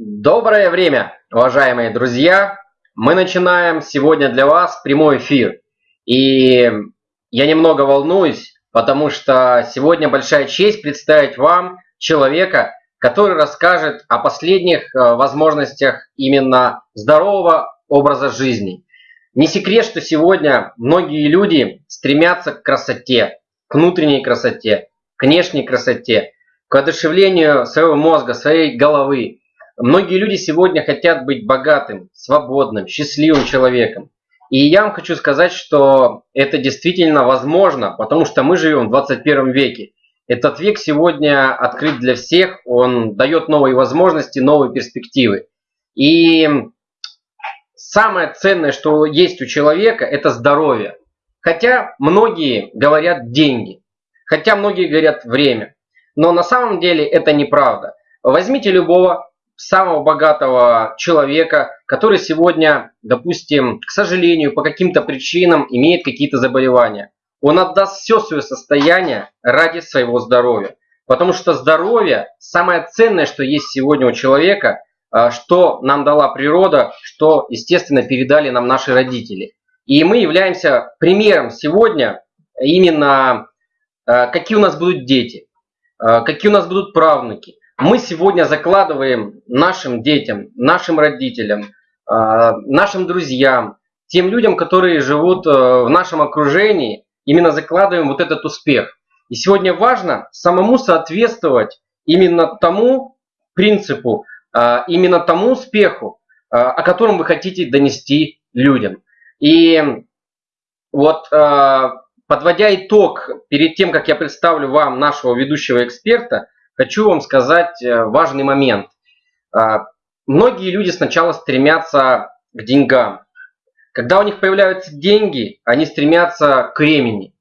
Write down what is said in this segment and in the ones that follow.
Доброе время, уважаемые друзья! Мы начинаем сегодня для вас прямой эфир. И я немного волнуюсь, потому что сегодня большая честь представить вам человека, который расскажет о последних э, возможностях именно здорового образа жизни. Не секрет, что сегодня многие люди стремятся к красоте, к внутренней красоте, к внешней красоте, к одушевлению своего мозга, своей головы. Многие люди сегодня хотят быть богатым, свободным, счастливым человеком. И я вам хочу сказать, что это действительно возможно, потому что мы живем в 21 веке. Этот век сегодня открыт для всех, он дает новые возможности, новые перспективы. И самое ценное, что есть у человека, это здоровье. Хотя многие говорят деньги, хотя многие говорят время. Но на самом деле это неправда. Возьмите любого самого богатого человека, который сегодня, допустим, к сожалению, по каким-то причинам имеет какие-то заболевания. Он отдаст все свое состояние ради своего здоровья. Потому что здоровье самое ценное, что есть сегодня у человека, а, что нам дала природа, что, естественно, передали нам наши родители. И мы являемся примером сегодня именно, а, какие у нас будут дети, а, какие у нас будут правнуки, мы сегодня закладываем нашим детям, нашим родителям, а, нашим друзьям, тем людям, которые живут э, в нашем окружении, именно закладываем вот этот успех. И сегодня важно самому соответствовать именно тому принципу, а, именно тому успеху, а, о котором вы хотите донести людям. И вот подводя итог, перед тем, как я представлю вам нашего ведущего эксперта, хочу вам сказать э, важный момент. А, многие люди сначала стремятся к деньгам. Когда у них появляются деньги, они стремятся к времени.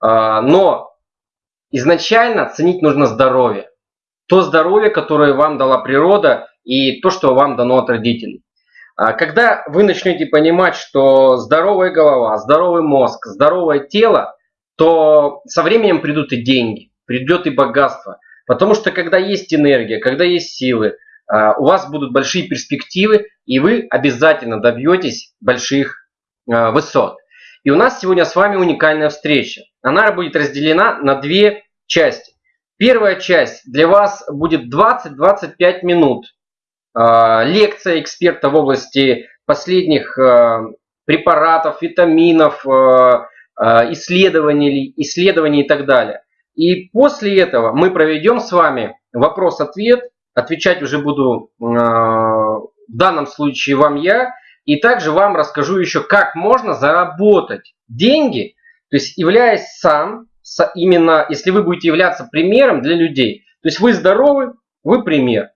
А, но изначально ценить нужно здоровье. То здоровье, которое вам дала природа и то, что вам дано от родителей. А, когда вы начнете понимать, что здоровая голова, здоровый мозг, здоровое тело, то со временем придут и деньги, придет и богатство – Потому что когда есть энергия, когда есть силы, а, у вас будут большие перспективы, и вы обязательно добьетесь больших а, высот. И у нас сегодня с вами уникальная встреча. Она будет разделена на две части. Первая часть для вас будет 20-25 минут. А, лекция эксперта в области последних препаратов, витаминов, исследований, исследований и так далее. И после этого мы проведем с вами вопрос-ответ. Отвечать уже буду э, в данном случае вам я. И также вам расскажу еще, как можно заработать деньги, то есть являясь сам, именно если вы будете являться примером для людей. То есть вы здоровы, вы пример.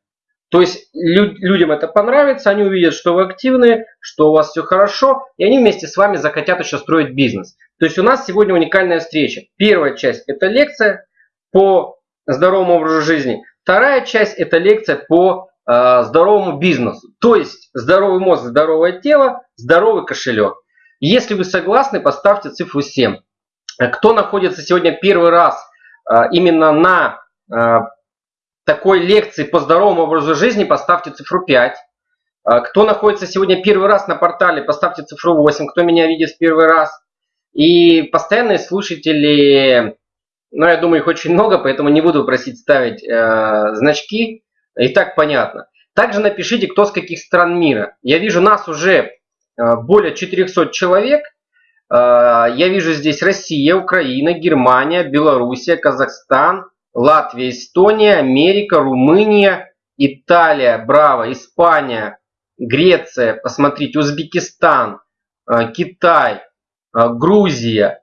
То есть людям это понравится, они увидят, что вы активные, что у вас все хорошо, и они вместе с вами захотят еще строить бизнес. То есть у нас сегодня уникальная встреча. Первая часть это лекция по здоровому образу жизни. Вторая часть это лекция по э, здоровому бизнесу. То есть здоровый мозг, здоровое тело, здоровый кошелек. Если вы согласны, поставьте цифру 7. Кто находится сегодня первый раз э, именно на э, такой лекции по здоровому образу жизни, поставьте цифру 5. А, кто находится сегодня первый раз на портале, поставьте цифру 8. Кто меня видит в первый раз. И постоянные слушатели, ну, я думаю, их очень много, поэтому не буду просить ставить э, значки. И так понятно. Также напишите, кто с каких стран мира. Я вижу нас уже э, более 400 человек. Э, я вижу здесь Россия, Украина, Германия, Белоруссия, Казахстан, Латвия, Эстония, Америка, Румыния, Италия, браво, Испания, Греция, посмотрите, Узбекистан, э, Китай, Грузия.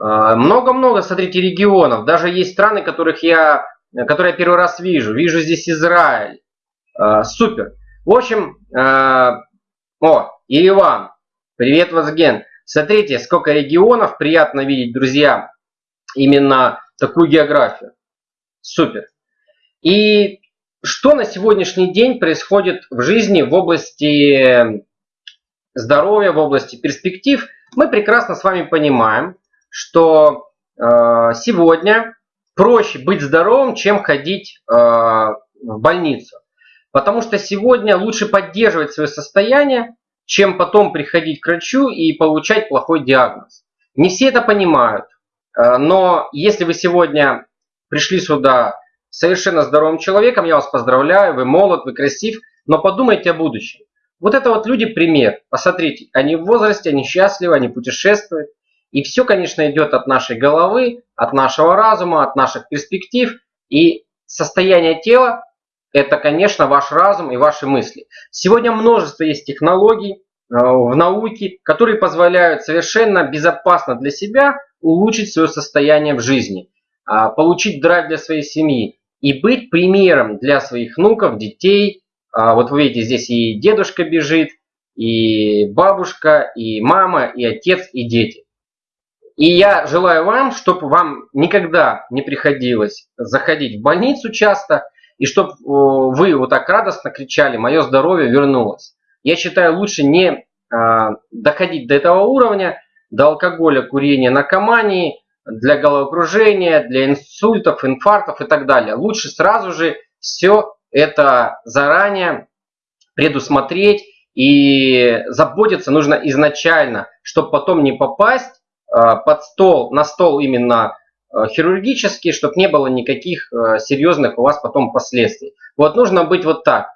Э, много-много, смотрите, регионов. Даже есть страны, которых я, которые я первый раз вижу. Вижу здесь Израиль. Супер. В общем, о, Ереван. Привет, Вазген. Смотрите, сколько регионов. Приятно видеть, друзья, именно такую географию. Супер. И что на сегодняшний день происходит в жизни в области здоровья, в области перспектив, мы прекрасно с вами понимаем, что э, сегодня проще быть здоровым, чем ходить э, в больницу. Потому что сегодня лучше поддерживать свое состояние, чем потом приходить к врачу и получать плохой диагноз. Не все это понимают, э, но если вы сегодня пришли сюда совершенно здоровым человеком, я вас поздравляю, вы молод, вы красив, но подумайте о будущем. Вот это вот люди пример. Посмотрите, они в возрасте, они счастливы, они путешествуют. И все, конечно, идет от нашей головы, от нашего разума, от наших перспектив. И состояние тела – это, конечно, ваш разум и ваши мысли. Сегодня множество есть технологий э, в науке, которые позволяют совершенно безопасно для себя улучшить свое состояние в жизни, а, получить драйв для своей семьи и быть примером для своих внуков, детей, вот вы видите, здесь и дедушка бежит, и бабушка, и мама, и отец, и дети. И я желаю вам, чтобы вам никогда не приходилось заходить в больницу часто, и чтобы вы вот так радостно кричали, мое здоровье вернулось. Я считаю, лучше не а, доходить до этого уровня, до алкоголя, курения, наркомании, для головокружения, для инсультов, инфарктов и так далее. Лучше сразу же все это заранее предусмотреть и заботиться нужно изначально, чтобы потом не попасть э, под стол, на стол именно э, хирургический, чтобы не было никаких э, серьезных у вас потом последствий. Вот нужно быть вот так,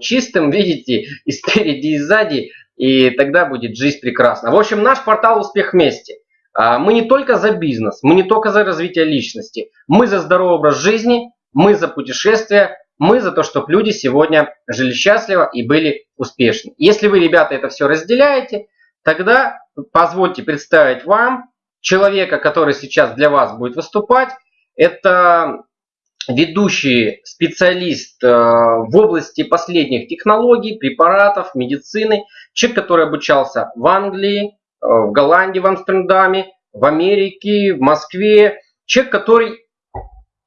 чистым, видите, и спереди, и сзади, и тогда будет жизнь прекрасна. В общем, наш портал «Успех вместе». Мы не только за бизнес, мы не только за развитие личности, мы за здоровый образ жизни, мы за путешествия, мы за то, чтобы люди сегодня жили счастливо и были успешны. Если вы, ребята, это все разделяете, тогда позвольте представить вам человека, который сейчас для вас будет выступать. Это ведущий специалист э, в области последних технологий, препаратов, медицины. Человек, который обучался в Англии, э, в Голландии, в Амстердаме, в Америке, в Москве. Человек, который...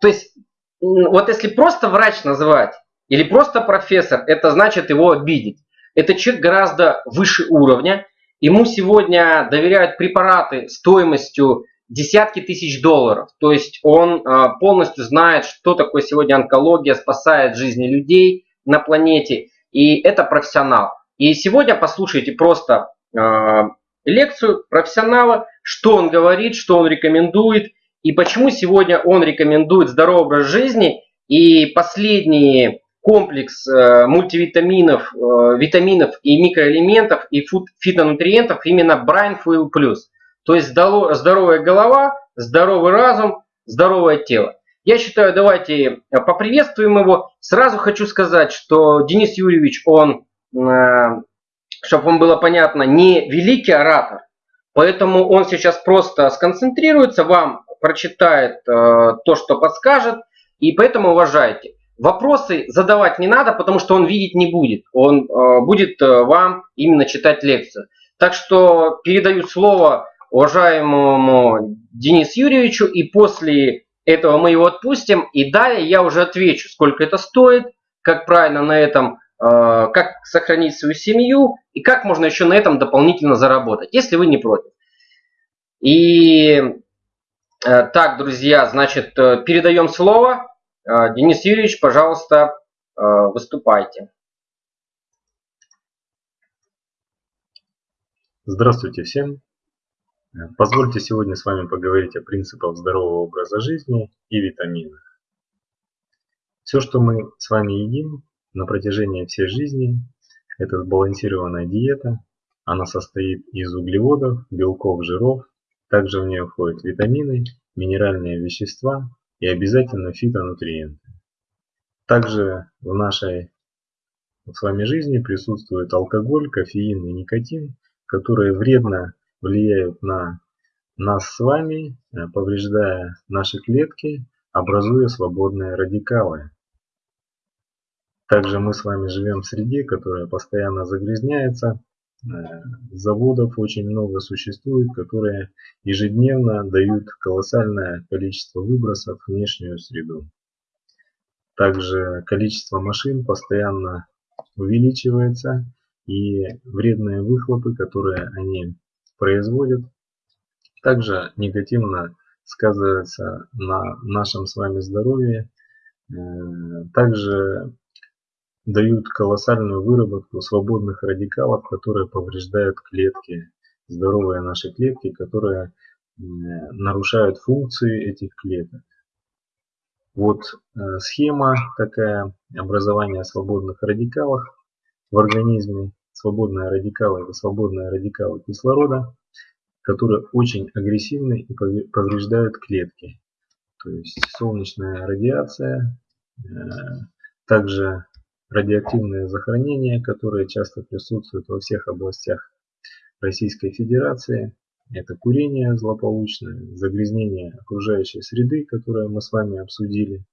То есть вот если просто врач называть или просто профессор, это значит его обидеть. Это человек гораздо выше уровня. Ему сегодня доверяют препараты стоимостью десятки тысяч долларов. То есть он а, полностью знает, что такое сегодня онкология, спасает жизни людей на планете. И это профессионал. И сегодня послушайте просто а, лекцию профессионала, что он говорит, что он рекомендует и почему сегодня он рекомендует здоровый образ жизни и последний комплекс э, мультивитаминов, э, витаминов и микроэлементов и фитонутриентов именно Brain Fuel Plus. То есть здоровая голова, здоровый разум, здоровое тело. Я считаю, давайте поприветствуем его. Сразу хочу сказать, что Денис Юрьевич, он, э, чтобы вам было понятно, не великий оратор, поэтому он сейчас просто сконцентрируется, вам прочитает э, то, что подскажет, и поэтому уважайте. Вопросы задавать не надо, потому что он видеть не будет. Он э, будет э, вам именно читать лекцию. Так что передаю слово уважаемому Денису Юрьевичу, и после этого мы его отпустим, и далее я уже отвечу, сколько это стоит, как правильно на этом, как сохранить свою семью, и как можно еще на этом дополнительно заработать, если вы не против. И так, друзья, значит, э, передаем слово. Э, Денис Юрьевич, пожалуйста, выступайте. Здравствуйте всем. Позвольте сегодня с вами поговорить о принципах здорового образа жизни и витаминах. Все, что мы с вами едим на протяжении всей жизни, это сбалансированная диета. Она состоит из углеводов, белков, жиров, также в нее входят витамины, минеральные вещества и обязательно фитонутриенты. Также в нашей с вами жизни присутствует алкоголь, кофеин и никотин, которые вредно влияют на нас с вами, э, повреждая наши клетки, образуя свободные радикалы. Также мы с вами живем в среде, которая постоянно загрязняется, заводов очень много существует, которые ежедневно дают колоссальное количество выбросов в внешнюю среду. Также количество машин постоянно увеличивается и вредные выхлопы, которые они производят, также негативно сказываются на нашем с вами здоровье. Э, также дают колоссальную выработку свободных радикалов, которые повреждают клетки, здоровые наши клетки, которые нарушают функции этих клеток. Вот э, схема такая образования свободных радикалов в организме. Свободные радикалы – это свободные радикалы кислорода, которые очень агрессивны и повреждают клетки. То есть солнечная радиация, э, также радиоактивные захоронения, которые часто присутствуют во всех областях Российской Федерации. Это курение злополучное, загрязнение окружающей среды, которое мы с вами обсудили.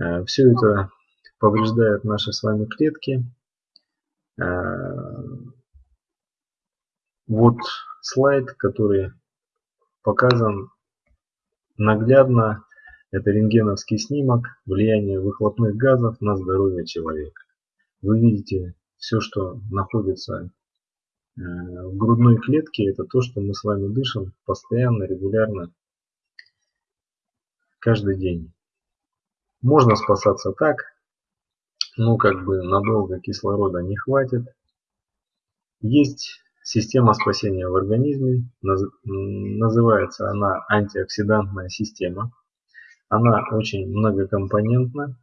Э, Все это повреждает наши с вами клетки. Э, вот слайд, который показан наглядно. Это рентгеновский снимок влияния выхлопных газов на здоровье человека. Вы видите все, что находится Э, в грудной клетке это то, что мы с вами дышим постоянно, регулярно, каждый день. Можно спасаться так, но как бы надолго кислорода не хватит. Есть система спасения в организме, называется она антиоксидантная система. Она очень многокомпонентна,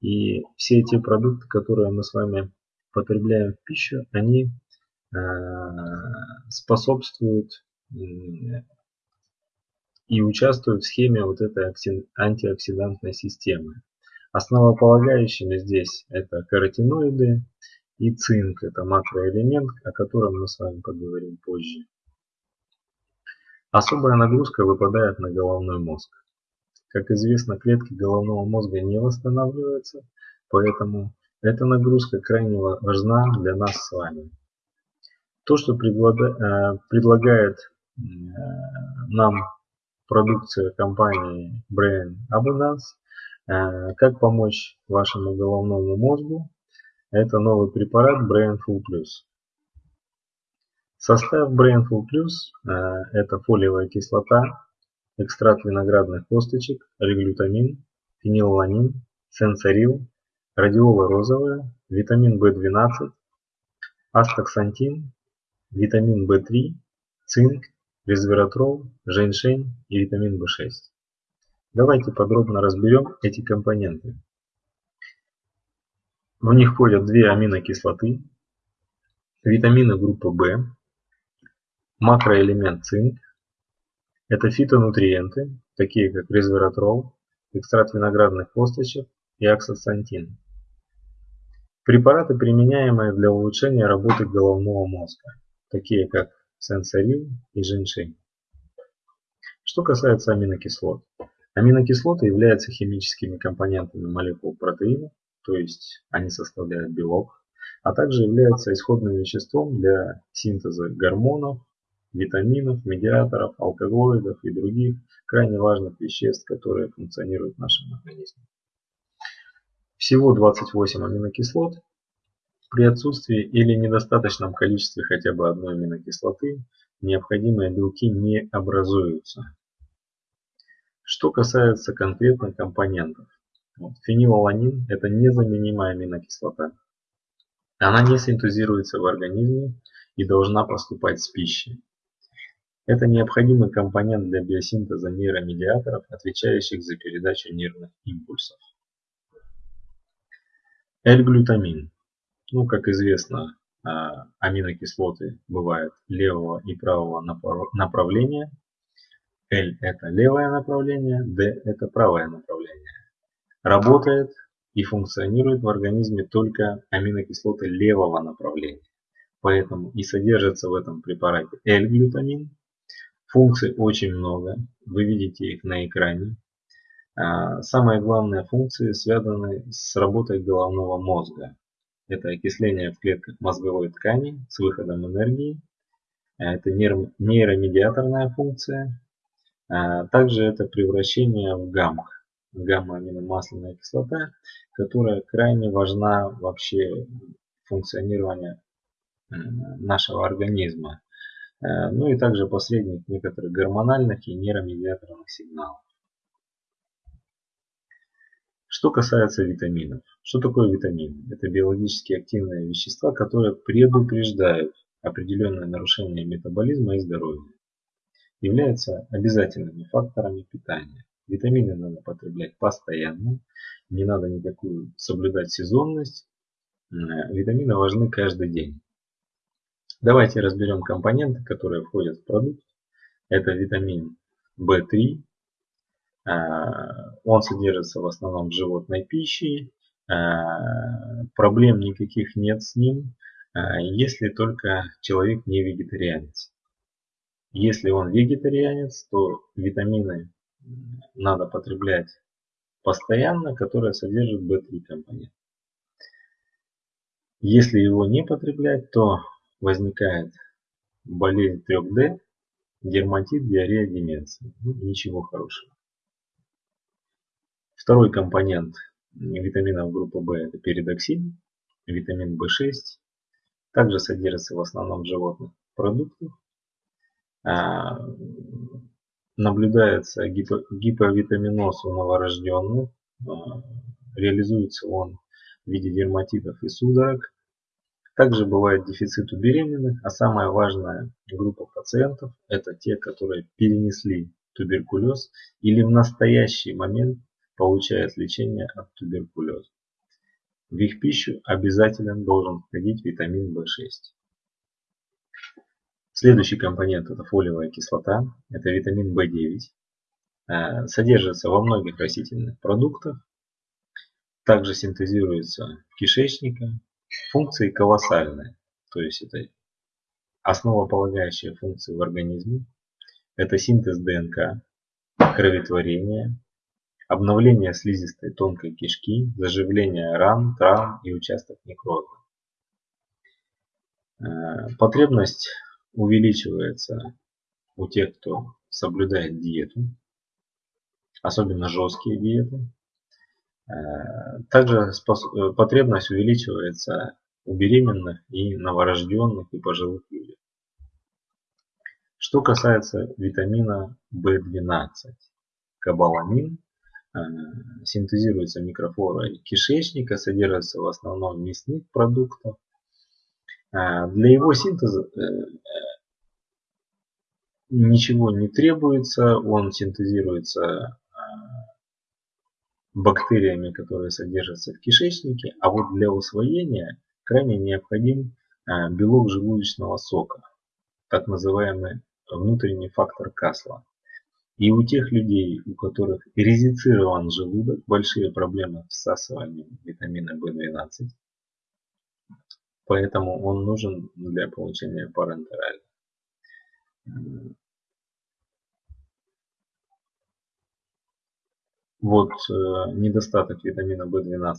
и все эти продукты, которые мы с вами потребляем в пищу, они Э, способствуют и участвуют в схеме вот этой антиоксидантной системы. Основополагающими здесь это каротиноиды и цинк, это макроэлемент, о котором мы с вами поговорим позже. Особая нагрузка выпадает на головной мозг. Как известно, клетки головного мозга не восстанавливаются, поэтому эта нагрузка крайне важна для нас с вами. То, что э, предлагает э, нам продукция компании Brain Abundance, э, как помочь вашему головному мозгу, это новый препарат Brain Full Plus. Состав Brain Full Plus это фолиевая кислота, экстракт виноградных косточек, реглютамин, фенилланин, сенсорил, радиола розовая, витамин В12, астаксантин, витамин В3, цинк, resveratrol, женьшень и витамин В6. Давайте подробно разберем эти компоненты. В них входят две аминокислоты, витамины группы В, макроэлемент цинк, это фитонутриенты, такие как resveratrol, экстракт виноградных косточек и аксоцантин. Препараты, применяемые для улучшения работы головного мозга такие как сенсорил и женьшень. Что касается аминокислот. Аминокислоты являются химическими компонентами молекул протеина, то есть они составляют белок, а также являются исходным веществом для синтеза гормонов, витаминов, медиаторов, алкалоидов и других крайне важных веществ, которые функционируют в нашем организме. Всего 28 аминокислот, при отсутствии или недостаточном количестве хотя бы одной аминокислоты необходимые белки не образуются. Что касается конкретно компонентов. Вот, фенилаланин – это незаменимая аминокислота. Она не синтезируется в организме и должна поступать с пищей. Это необходимый компонент для биосинтеза нейромедиаторов, отвечающих за передачу нервных импульсов. L-глютамин ну, как известно, а, аминокислоты бывают левого и правого направления. L это левое направление, D это правое направление. Работает и функционирует в организме только аминокислоты левого направления. Поэтому и содержится в этом препарате L-глютамин. Функций очень много, вы видите их на экране. А, самые главные функции связаны с работой головного мозга. Это окисление в клетках мозговой ткани с выходом энергии. Это нейромедиаторная функция. А также это превращение в гамма, гамма-аминомасляная кислота, которая крайне важна вообще функционирования нашего организма. Э, ну и также посредник некоторых гормональных и нейромедиаторных сигналов. Что касается витаминов. Что такое витамин? Это биологически активные вещества, которые предупреждают определенное нарушение метаболизма и здоровья. Являются обязательными факторами питания. Витамины надо потреблять постоянно, не надо никакую соблюдать сезонность. Э, витамины важны каждый день. Давайте разберем компоненты, которые входят в продукт. Это витамин В3. Э, он содержится в основном в животной пище. Э, проблем никаких нет с ним, если только человек не вегетарианец. Если он вегетарианец, то витамины надо потреблять постоянно, которые содержат B3 компонент. Если его не потреблять, то возникает болезнь 3D, дерматит, диарея, деменция. Ну, ничего хорошего. Второй компонент витаминов группы В это передоксин, витамин В6. Также содержится в основном в животных продуктах. А, наблюдается гиповитаминоз у новорожденных. А, реализуется он в виде дерматитов и судорог. Также бывает дефицит у беременных, а самая важная группа пациентов это те, которые перенесли туберкулез или в настоящий момент получают лечение от туберкулеза. В их пищу обязательно должен входить витамин В6. Следующий компонент это фолиевая кислота, это витамин В9. Э, содержится во многих растительных продуктах. Также синтезируется в кишечнике. Функции колоссальные. То есть это основополагающие функции в организме. Это синтез ДНК, кроветворение, обновление слизистой тонкой кишки, заживление ран, травм и участок некроза. Э, потребность увеличивается у тех, кто соблюдает диету, особенно жесткие диеты. Э, также э, потребность увеличивается у беременных и новорожденных и пожилых людей. Что касается витамина В12, кобаламин э, синтезируется микрофлорой кишечника, содержится в основном в мясных продуктах. Для его синтеза ничего не требуется, он синтезируется бактериями, которые содержатся в кишечнике, а вот для усвоения крайне необходим а, белок желудочного сока, так называемый внутренний фактор Касла. И у тех людей, у которых резицирован желудок, большие проблемы с всасыванием витамина В12. Поэтому он нужен для получения парентерального. Вот э, недостаток витамина В12,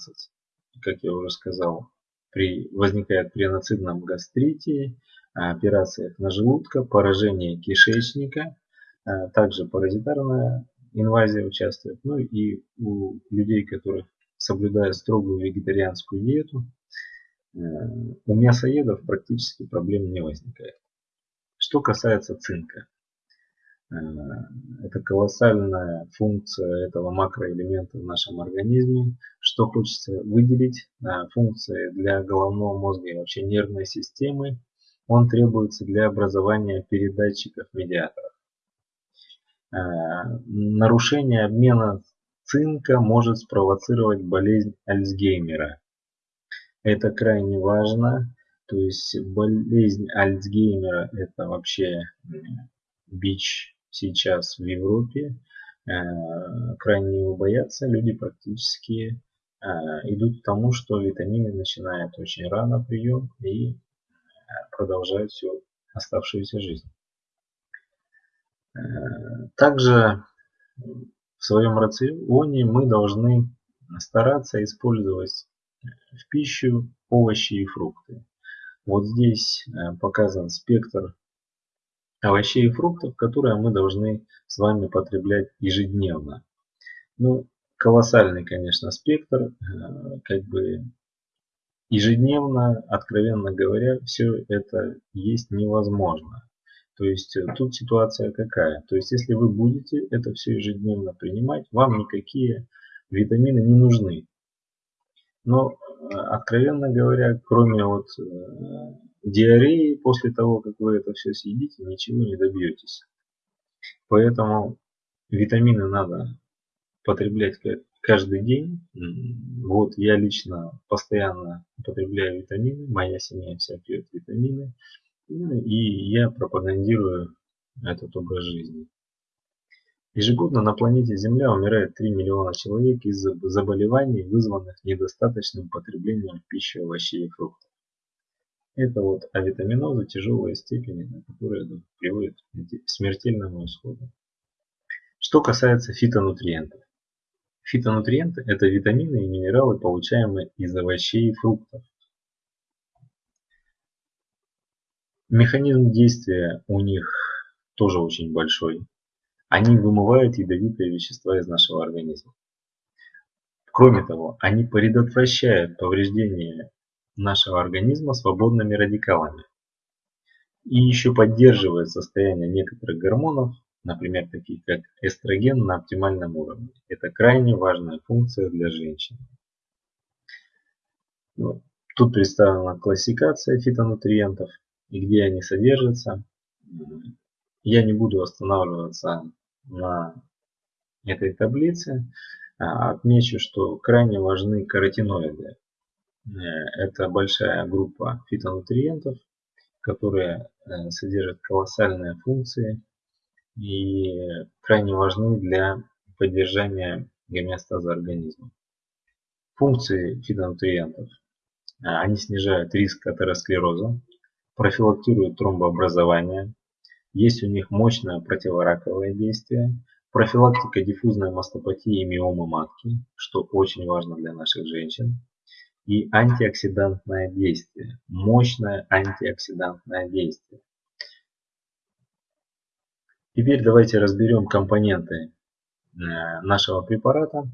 как я уже сказал, при, возникает при анацидном гастрите, операциях на желудка, поражении кишечника, э, также паразитарная инвазия участвует. Ну и у людей, которые соблюдают строгую вегетарианскую диету, э, у мясоедов практически проблем не возникает. Что касается цинка. Э, это колоссальная функция этого макроэлемента в нашем организме. Что хочется выделить, э, функции для головного мозга и вообще нервной системы. Он требуется для образования передатчиков медиаторов. Э, нарушение обмена цинка может спровоцировать болезнь Альцгеймера. Это крайне важно. То есть болезнь Альцгеймера это вообще бич сейчас в Европе. Э, крайне его боятся. Люди практически э, идут к тому, что витамины начинают очень рано прием и э, продолжают всю оставшуюся жизнь. Также в своем рационе мы должны стараться использовать в пищу овощи и фрукты. Вот здесь показан спектр овощей и фруктов, которые мы должны с вами потреблять ежедневно. Ну, колоссальный, конечно, спектр, э, как бы ежедневно, откровенно говоря, все это есть невозможно. То есть э, тут ситуация какая? То есть если вы будете это все ежедневно принимать, вам никакие витамины не нужны. Но, э, откровенно говоря, кроме вот диареи, после того, как вы это все съедите, ничего не добьетесь. Поэтому витамины надо потреблять каждый день. Вот я лично постоянно употребляю витамины, моя семья вся пьет витамины. Ну, и я пропагандирую этот образ жизни. Ежегодно на планете Земля умирает 3 миллиона человек из-за заболеваний, вызванных недостаточным потреблением пищи, овощей и фруктов. Это вот авитаминоза тяжелой степени, которая приводит к смертельному исходу. Что касается фитонутриентов. Фитонутриенты – это витамины и минералы, получаемые из овощей и фруктов. Механизм действия у них тоже очень большой. Они вымывают ядовитые вещества из нашего организма. Кроме того, они предотвращают повреждение нашего организма свободными радикалами и еще поддерживают состояние некоторых гормонов, например, таких как эстроген на оптимальном уровне. Это крайне важная функция для женщин. Вот. Тут представлена классификация фитонутриентов и где они содержатся. Я не буду останавливаться на этой таблице. А отмечу, что крайне важны каротиноиды. Э, это большая группа фитонутриентов, которые э, содержат колоссальные функции и крайне важны для поддержания гомеостаза организма. Функции фитонутриентов. Э, они снижают риск атеросклероза, профилактируют тромбообразование, есть у них мощное противораковое действие, профилактика диффузной мастопатии и миомы матки, что очень важно для наших женщин, и антиоксидантное действие, мощное антиоксидантное действие. Теперь давайте разберем компоненты э, нашего препарата.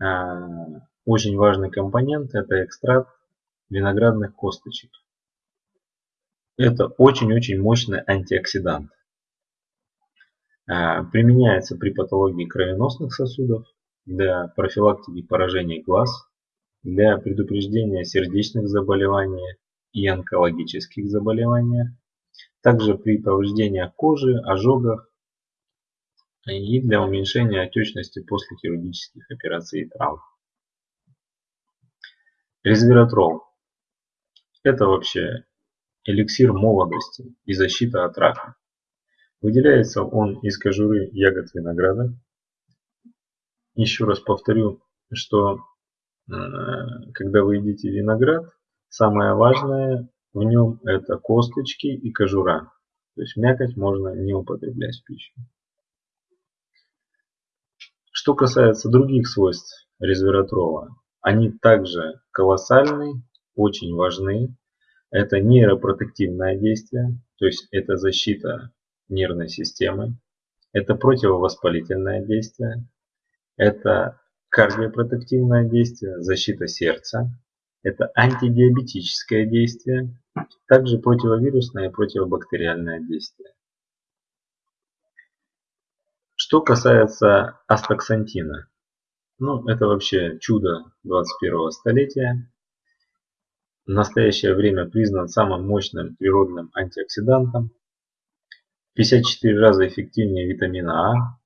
Э, очень важный компонент это экстракт виноградных косточек. Это очень-очень мощный антиоксидант. Э, применяется при патологии кровеносных сосудов, для профилактики поражений глаз, для предупреждения сердечных заболеваний и онкологических заболеваний, также при повреждениях кожи, ожогах и для уменьшения отечности после хирургических операций и травм. Резвератрол. Это вообще эликсир молодости и защита от рака. Выделяется он из кожуры ягод винограда. Еще раз повторю, что когда вы едите виноград, самое важное в нем это косточки и кожура. То есть мякоть можно не употреблять в пищу. Что касается других свойств резвератрола, они также колоссальны, очень важны это нейропротективное действие, то есть это защита нервной системы. Это противовоспалительное действие. Это кардиопротективное действие, защита сердца. Это антидиабетическое действие. Также противовирусное и противобактериальное действие. Что касается астаксантина. Ну, это вообще чудо 21 столетия в настоящее время признан самым мощным природным антиоксидантом, 54 раза эффективнее витамина А,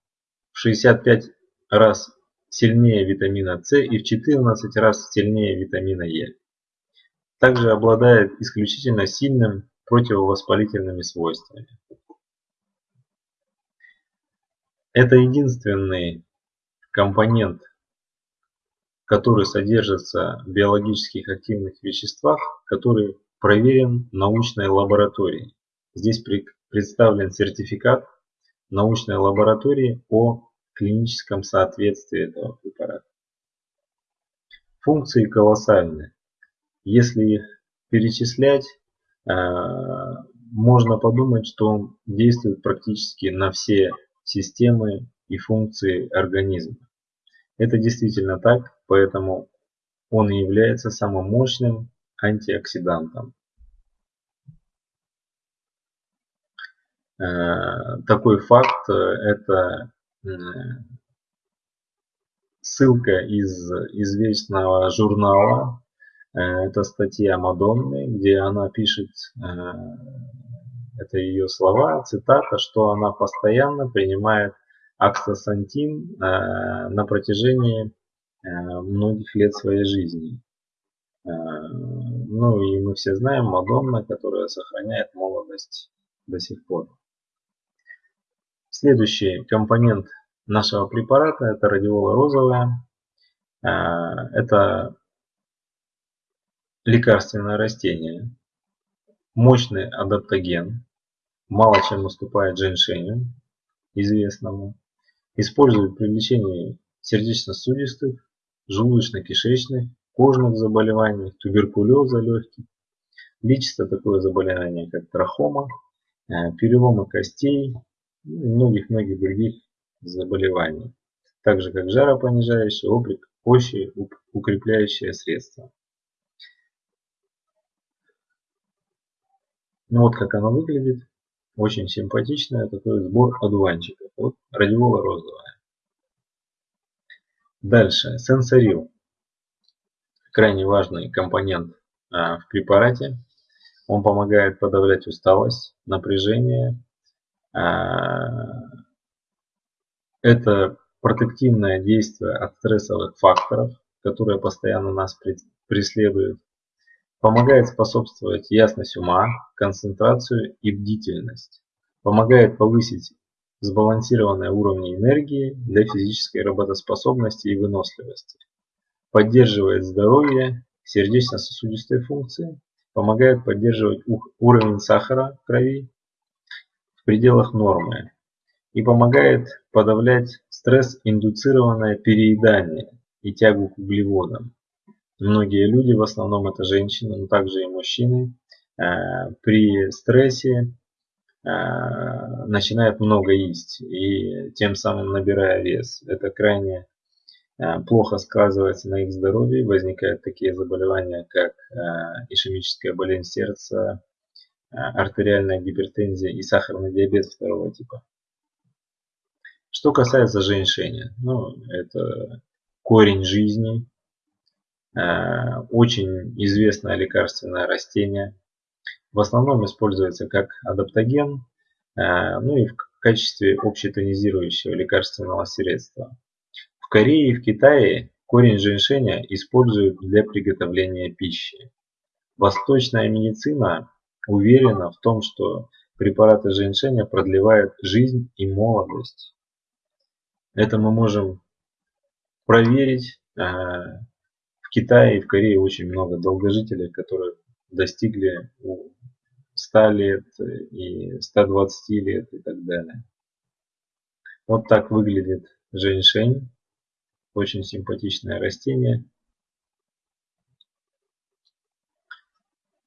в 65 раз сильнее витамина С и в 14 раз сильнее витамина Е. Также обладает исключительно сильным противовоспалительными свойствами. Это единственный компонент который содержится в биологических активных веществах, который проверен научной лаборатории. Здесь представлен сертификат научной лаборатории о клиническом соответствии этого препарата. Функции колоссальны. Если их перечислять, э, можно подумать, что он действует практически на все системы и функции организма. Это действительно так, поэтому он является самым мощным антиоксидантом. Э, такой факт – это ссылка из известного журнала. Э, это статья Мадонны, где она пишет, э, это ее слова, цитата, что она постоянно принимает акстасантин на протяжении многих лет своей жизни. Ну и мы все знаем Мадонна, которая сохраняет молодость до сих пор. Следующий компонент нашего препарата это радиола розовая. А, это лекарственное растение, мощный адаптоген, мало чем уступает женьшеню, известному. Используют при лечении сердечно-сосудистых, желудочно-кишечных, кожных заболеваний, туберкулеза легких. Лечится такое заболевание, как трахома, э, переломы костей и многих-многих других заболеваний, так же как жаропонижающие, облик, общие укрепляющие средства. Ну вот как оно выглядит. Очень симпатичное такой сбор одуванчиков. Вот радиола розовая. Дальше. Сенсорил. Крайне важный компонент а, в препарате. Он помогает подавлять усталость, напряжение, это протективное действие от стрессовых факторов, которые постоянно нас преследуют. Помогает способствовать ясность ума, концентрацию и бдительность. Помогает повысить сбалансированные уровни энергии для физической работоспособности и выносливости. Поддерживает здоровье, сердечно-сосудистой функции. Помогает поддерживать уровень сахара в крови пределах нормы и помогает подавлять стресс-индуцированное переедание и тягу к углеводам. Многие люди, в основном это женщины, но также и мужчины, э, при стрессе э, начинают много есть и тем самым набирая вес. Это крайне э, плохо сказывается на их здоровье. Возникают такие заболевания, как ишемическая болезнь сердца, артериальная гипертензия и сахарный диабет второго типа. Что касается женьшеня, ну, это корень жизни, э, очень известное лекарственное растение. В основном используется как адаптоген, э, ну и в качестве общетонизирующего лекарственного средства. В Корее и в Китае корень женьшеня используют для приготовления пищи. Восточная медицина уверена в том, что препараты женьшеня продлевают жизнь и молодость. Это мы можем проверить. А, в Китае и в Корее очень много долгожителей, которые достигли 100 лет и 120 лет и так далее. Вот так выглядит женьшень. Очень симпатичное растение.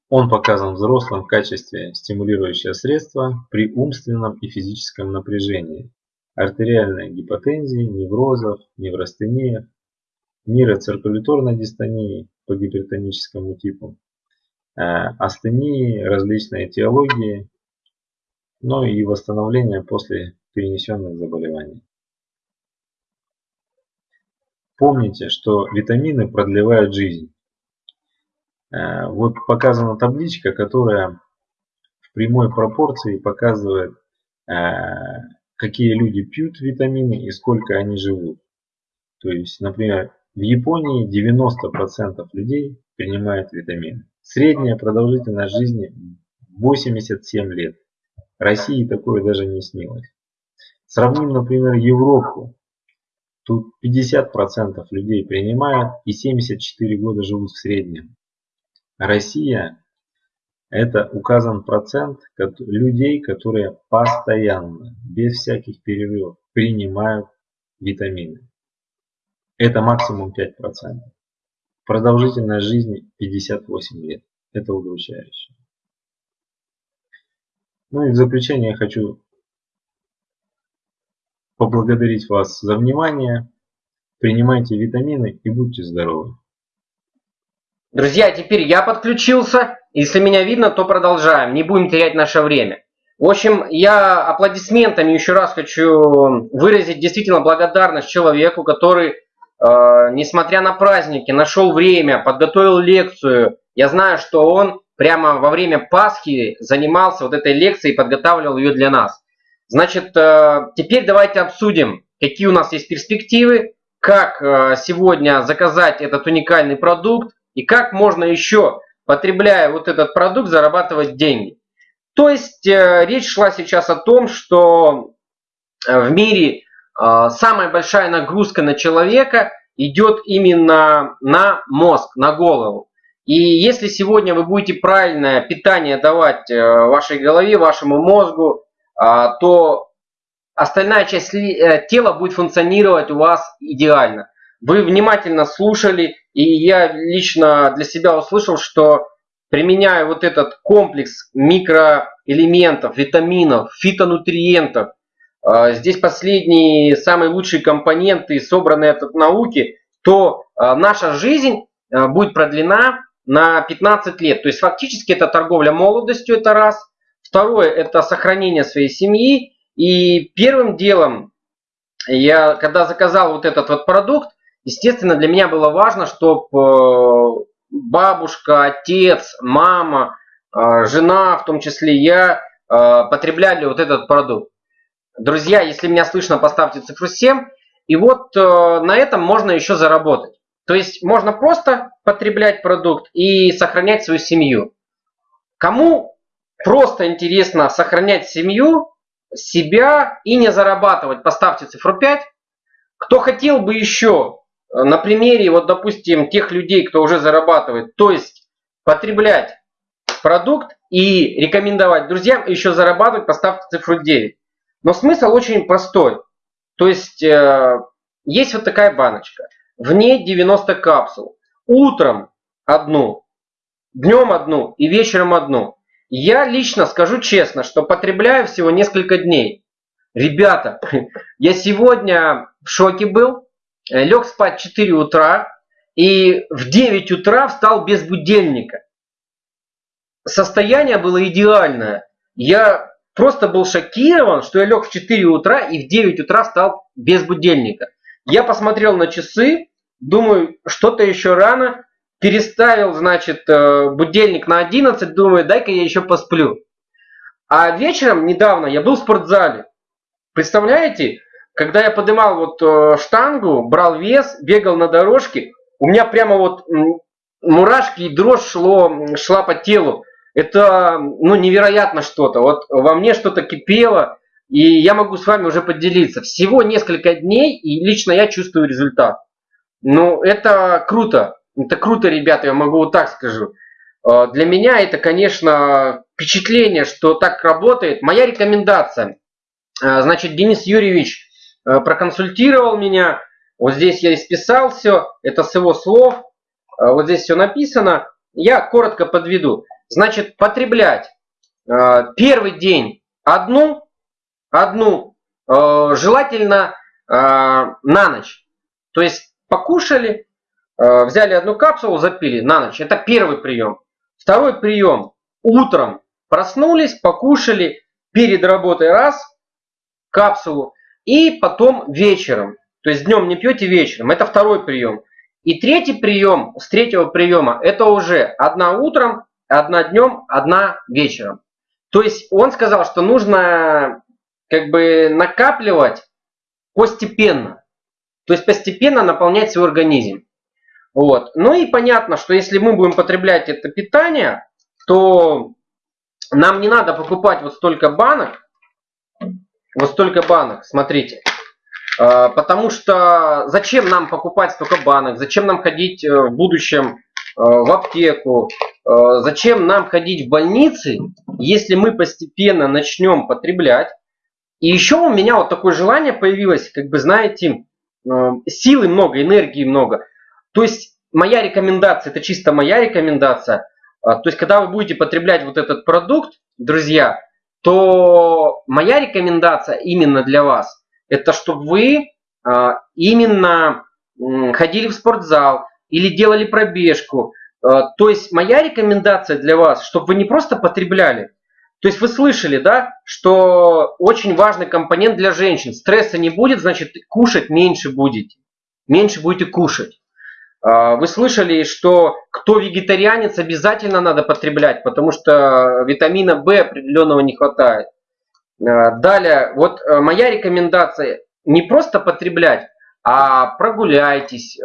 Он показан взрослым в качестве стимулирующего средства при умственном и физическом напряжении артериальной гипотензии, неврозов, неврастениях, нейроциркуляторной дистонии по гипертоническому типу, э, астении, различные этиологии, ну и восстановление после перенесенных заболеваний. Помните, что витамины продлевают жизнь. Э, вот показана табличка, которая в прямой пропорции показывает э, какие люди пьют витамины и сколько они живут. То есть, например, в Японии 90% людей принимают витамины. Средняя продолжительность жизни 87 лет. России такое даже не снилось. Сравним, например, Европу. Тут 50% людей принимают и 74 года живут в среднем. Россия это указан процент людей, которые постоянно, без всяких перерывов, принимают витамины. Это максимум 5%. Продолжительность жизни 58 лет. Это удручающе. Ну и в заключение я хочу поблагодарить вас за внимание. Принимайте витамины и будьте здоровы. Друзья, теперь я подключился. Если меня видно, то продолжаем. Не будем терять наше время. В общем, я аплодисментами еще раз хочу выразить действительно благодарность человеку, который несмотря на праздники, нашел время, подготовил лекцию. Я знаю, что он прямо во время Пасхи занимался вот этой лекцией и подготавливал ее для нас. Значит, теперь давайте обсудим, какие у нас есть перспективы, как сегодня заказать этот уникальный продукт и как можно еще, потребляя вот этот продукт, зарабатывать деньги. То есть э, речь шла сейчас о том, что э, в мире э, самая большая нагрузка на человека идет именно на мозг, на голову. И если сегодня вы будете правильное питание давать вашей голове, вашему мозгу, то остальная часть тела будет функционировать у вас идеально. Вы внимательно слушали, и я лично для себя услышал, что применяя вот этот комплекс микроэлементов, витаминов, фитонутриентов, а, здесь последние самые лучшие компоненты, собранные от науки, то а, наша жизнь а, будет продлена на 15 лет. То есть фактически это торговля молодостью, это раз. Второе, это сохранение своей семьи. И первым делом, я когда заказал вот этот вот продукт, естественно, для меня было важно, чтобы бабушка, отец, мама, а, жена, в том числе я, а, потребляли вот этот продукт. Друзья, если меня слышно, поставьте цифру 7. И вот на этом можно еще заработать. То есть можно просто потреблять продукт и сохранять свою семью. Кому просто интересно сохранять семью, себя и не зарабатывать, поставьте цифру 5. Кто хотел бы еще на примере, вот допустим, тех людей, кто уже зарабатывает, то есть потреблять продукт и рекомендовать друзьям еще зарабатывать, поставьте цифру 9. Но смысл очень простой. То есть э, есть вот такая баночка. В ней 90 капсул. Утром одну, днем одну и вечером одну. Я лично скажу честно, что потребляю всего несколько дней. Ребята, я сегодня в шоке был. Э, лег спать в 4 утра и в 9 утра встал без будильника. Состояние было идеальное. Я просто был шокирован, что я лег в 4 утра и в 9 утра встал без будильника. Я посмотрел на часы, думаю, что-то еще рано, переставил, значит, э, будильник на 11, думаю, дай-ка я еще посплю. А вечером недавно я был в спортзале. Представляете, когда я поднимал вот э, штангу, брал вес, бегал на дорожке, у меня прямо вот мурашки и дрожь шло, шла по телу. Это ну, невероятно что-то. Вот во мне что-то кипело, и я могу с вами уже поделиться. Всего несколько дней, и лично я чувствую результат. Ну, это круто. Это круто, ребята, я могу вот так скажу. Э, для меня это, конечно, впечатление, что так работает. Моя рекомендация. Э, значит, Денис Юрьевич проконсультировал меня. Вот здесь я исписал все, это с его слов. Э, вот здесь все написано. Я коротко подведу. Значит, потреблять э, первый день одну, одну, желательно на ночь. То есть покушали, взяли одну капсулу, запили на ночь. Это первый прием. Второй прием. Утром проснулись, покушали, перед работой раз, капсулу. И потом вечером. То есть днем не пьете, вечером. Это второй прием. И третий прием, с третьего приема, это уже одна утром, одна днем, одна вечером. То есть он сказал, что нужно как бы накапливать постепенно. То есть постепенно наполнять свой организм. Вот. Ну и понятно, что если мы будем потреблять это питание, то нам не надо покупать вот столько банок, вот столько банок, смотрите. А, потому что зачем нам покупать столько банок? Зачем нам ходить э, в будущем э, в аптеку? Э, зачем нам ходить в больницы, если мы постепенно начнем потреблять? И еще у меня вот такое желание появилось, как бы знаете, силы много, энергии много. То есть моя рекомендация, это чисто моя рекомендация. То есть когда вы будете потреблять вот этот продукт, друзья, то моя рекомендация именно для вас, это чтобы вы а, именно ходили в спортзал или делали пробежку. А, то есть моя рекомендация для вас, чтобы вы не просто потребляли, то есть вы слышали, да, что очень важный компонент для женщин. Стресса не будет, значит кушать меньше будете. меньше будете кушать. А, вы слышали, что кто вегетарианец, обязательно надо потреблять, потому что витамина В определенного не хватает. А, далее, вот э, моя рекомендация не просто потреблять, а прогуляйтесь, э,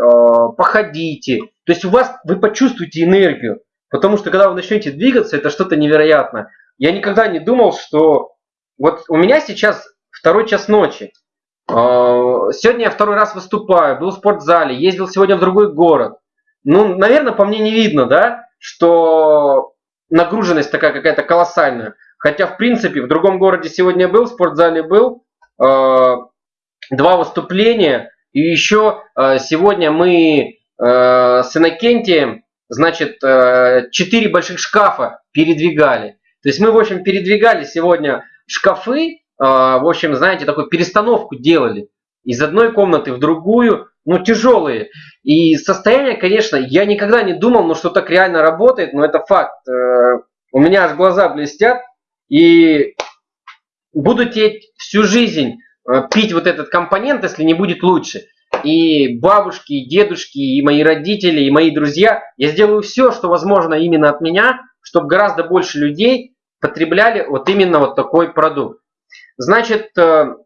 походите. То есть у вас вы почувствуете энергию, потому что когда вы начнете двигаться, это что-то невероятное. Я никогда не думал, что вот у меня сейчас второй час ночи. А, сегодня я второй раз выступаю, был в спортзале, ездил сегодня в другой город. Ну, наверное, по мне не видно, да, что нагруженность такая какая-то колоссальная. Хотя, в принципе, в другом городе сегодня был, в спортзале был, а, два выступления. И еще а, сегодня мы с Иннокентием, значит, четыре больших шкафа передвигали. То есть мы, в общем, передвигали сегодня шкафы, в общем, знаете, такую перестановку делали из одной комнаты в другую, ну, тяжелые. И состояние, конечно, я никогда не думал, ну, что так реально работает, но это факт. Э, у меня аж глаза блестят, и буду теперь всю жизнь э, пить вот этот компонент, если не будет лучше. И бабушки, и дедушки, и мои родители, и мои друзья, я сделаю все, что возможно именно от меня, чтобы гораздо больше людей потребляли вот именно вот такой продукт. Значит, э,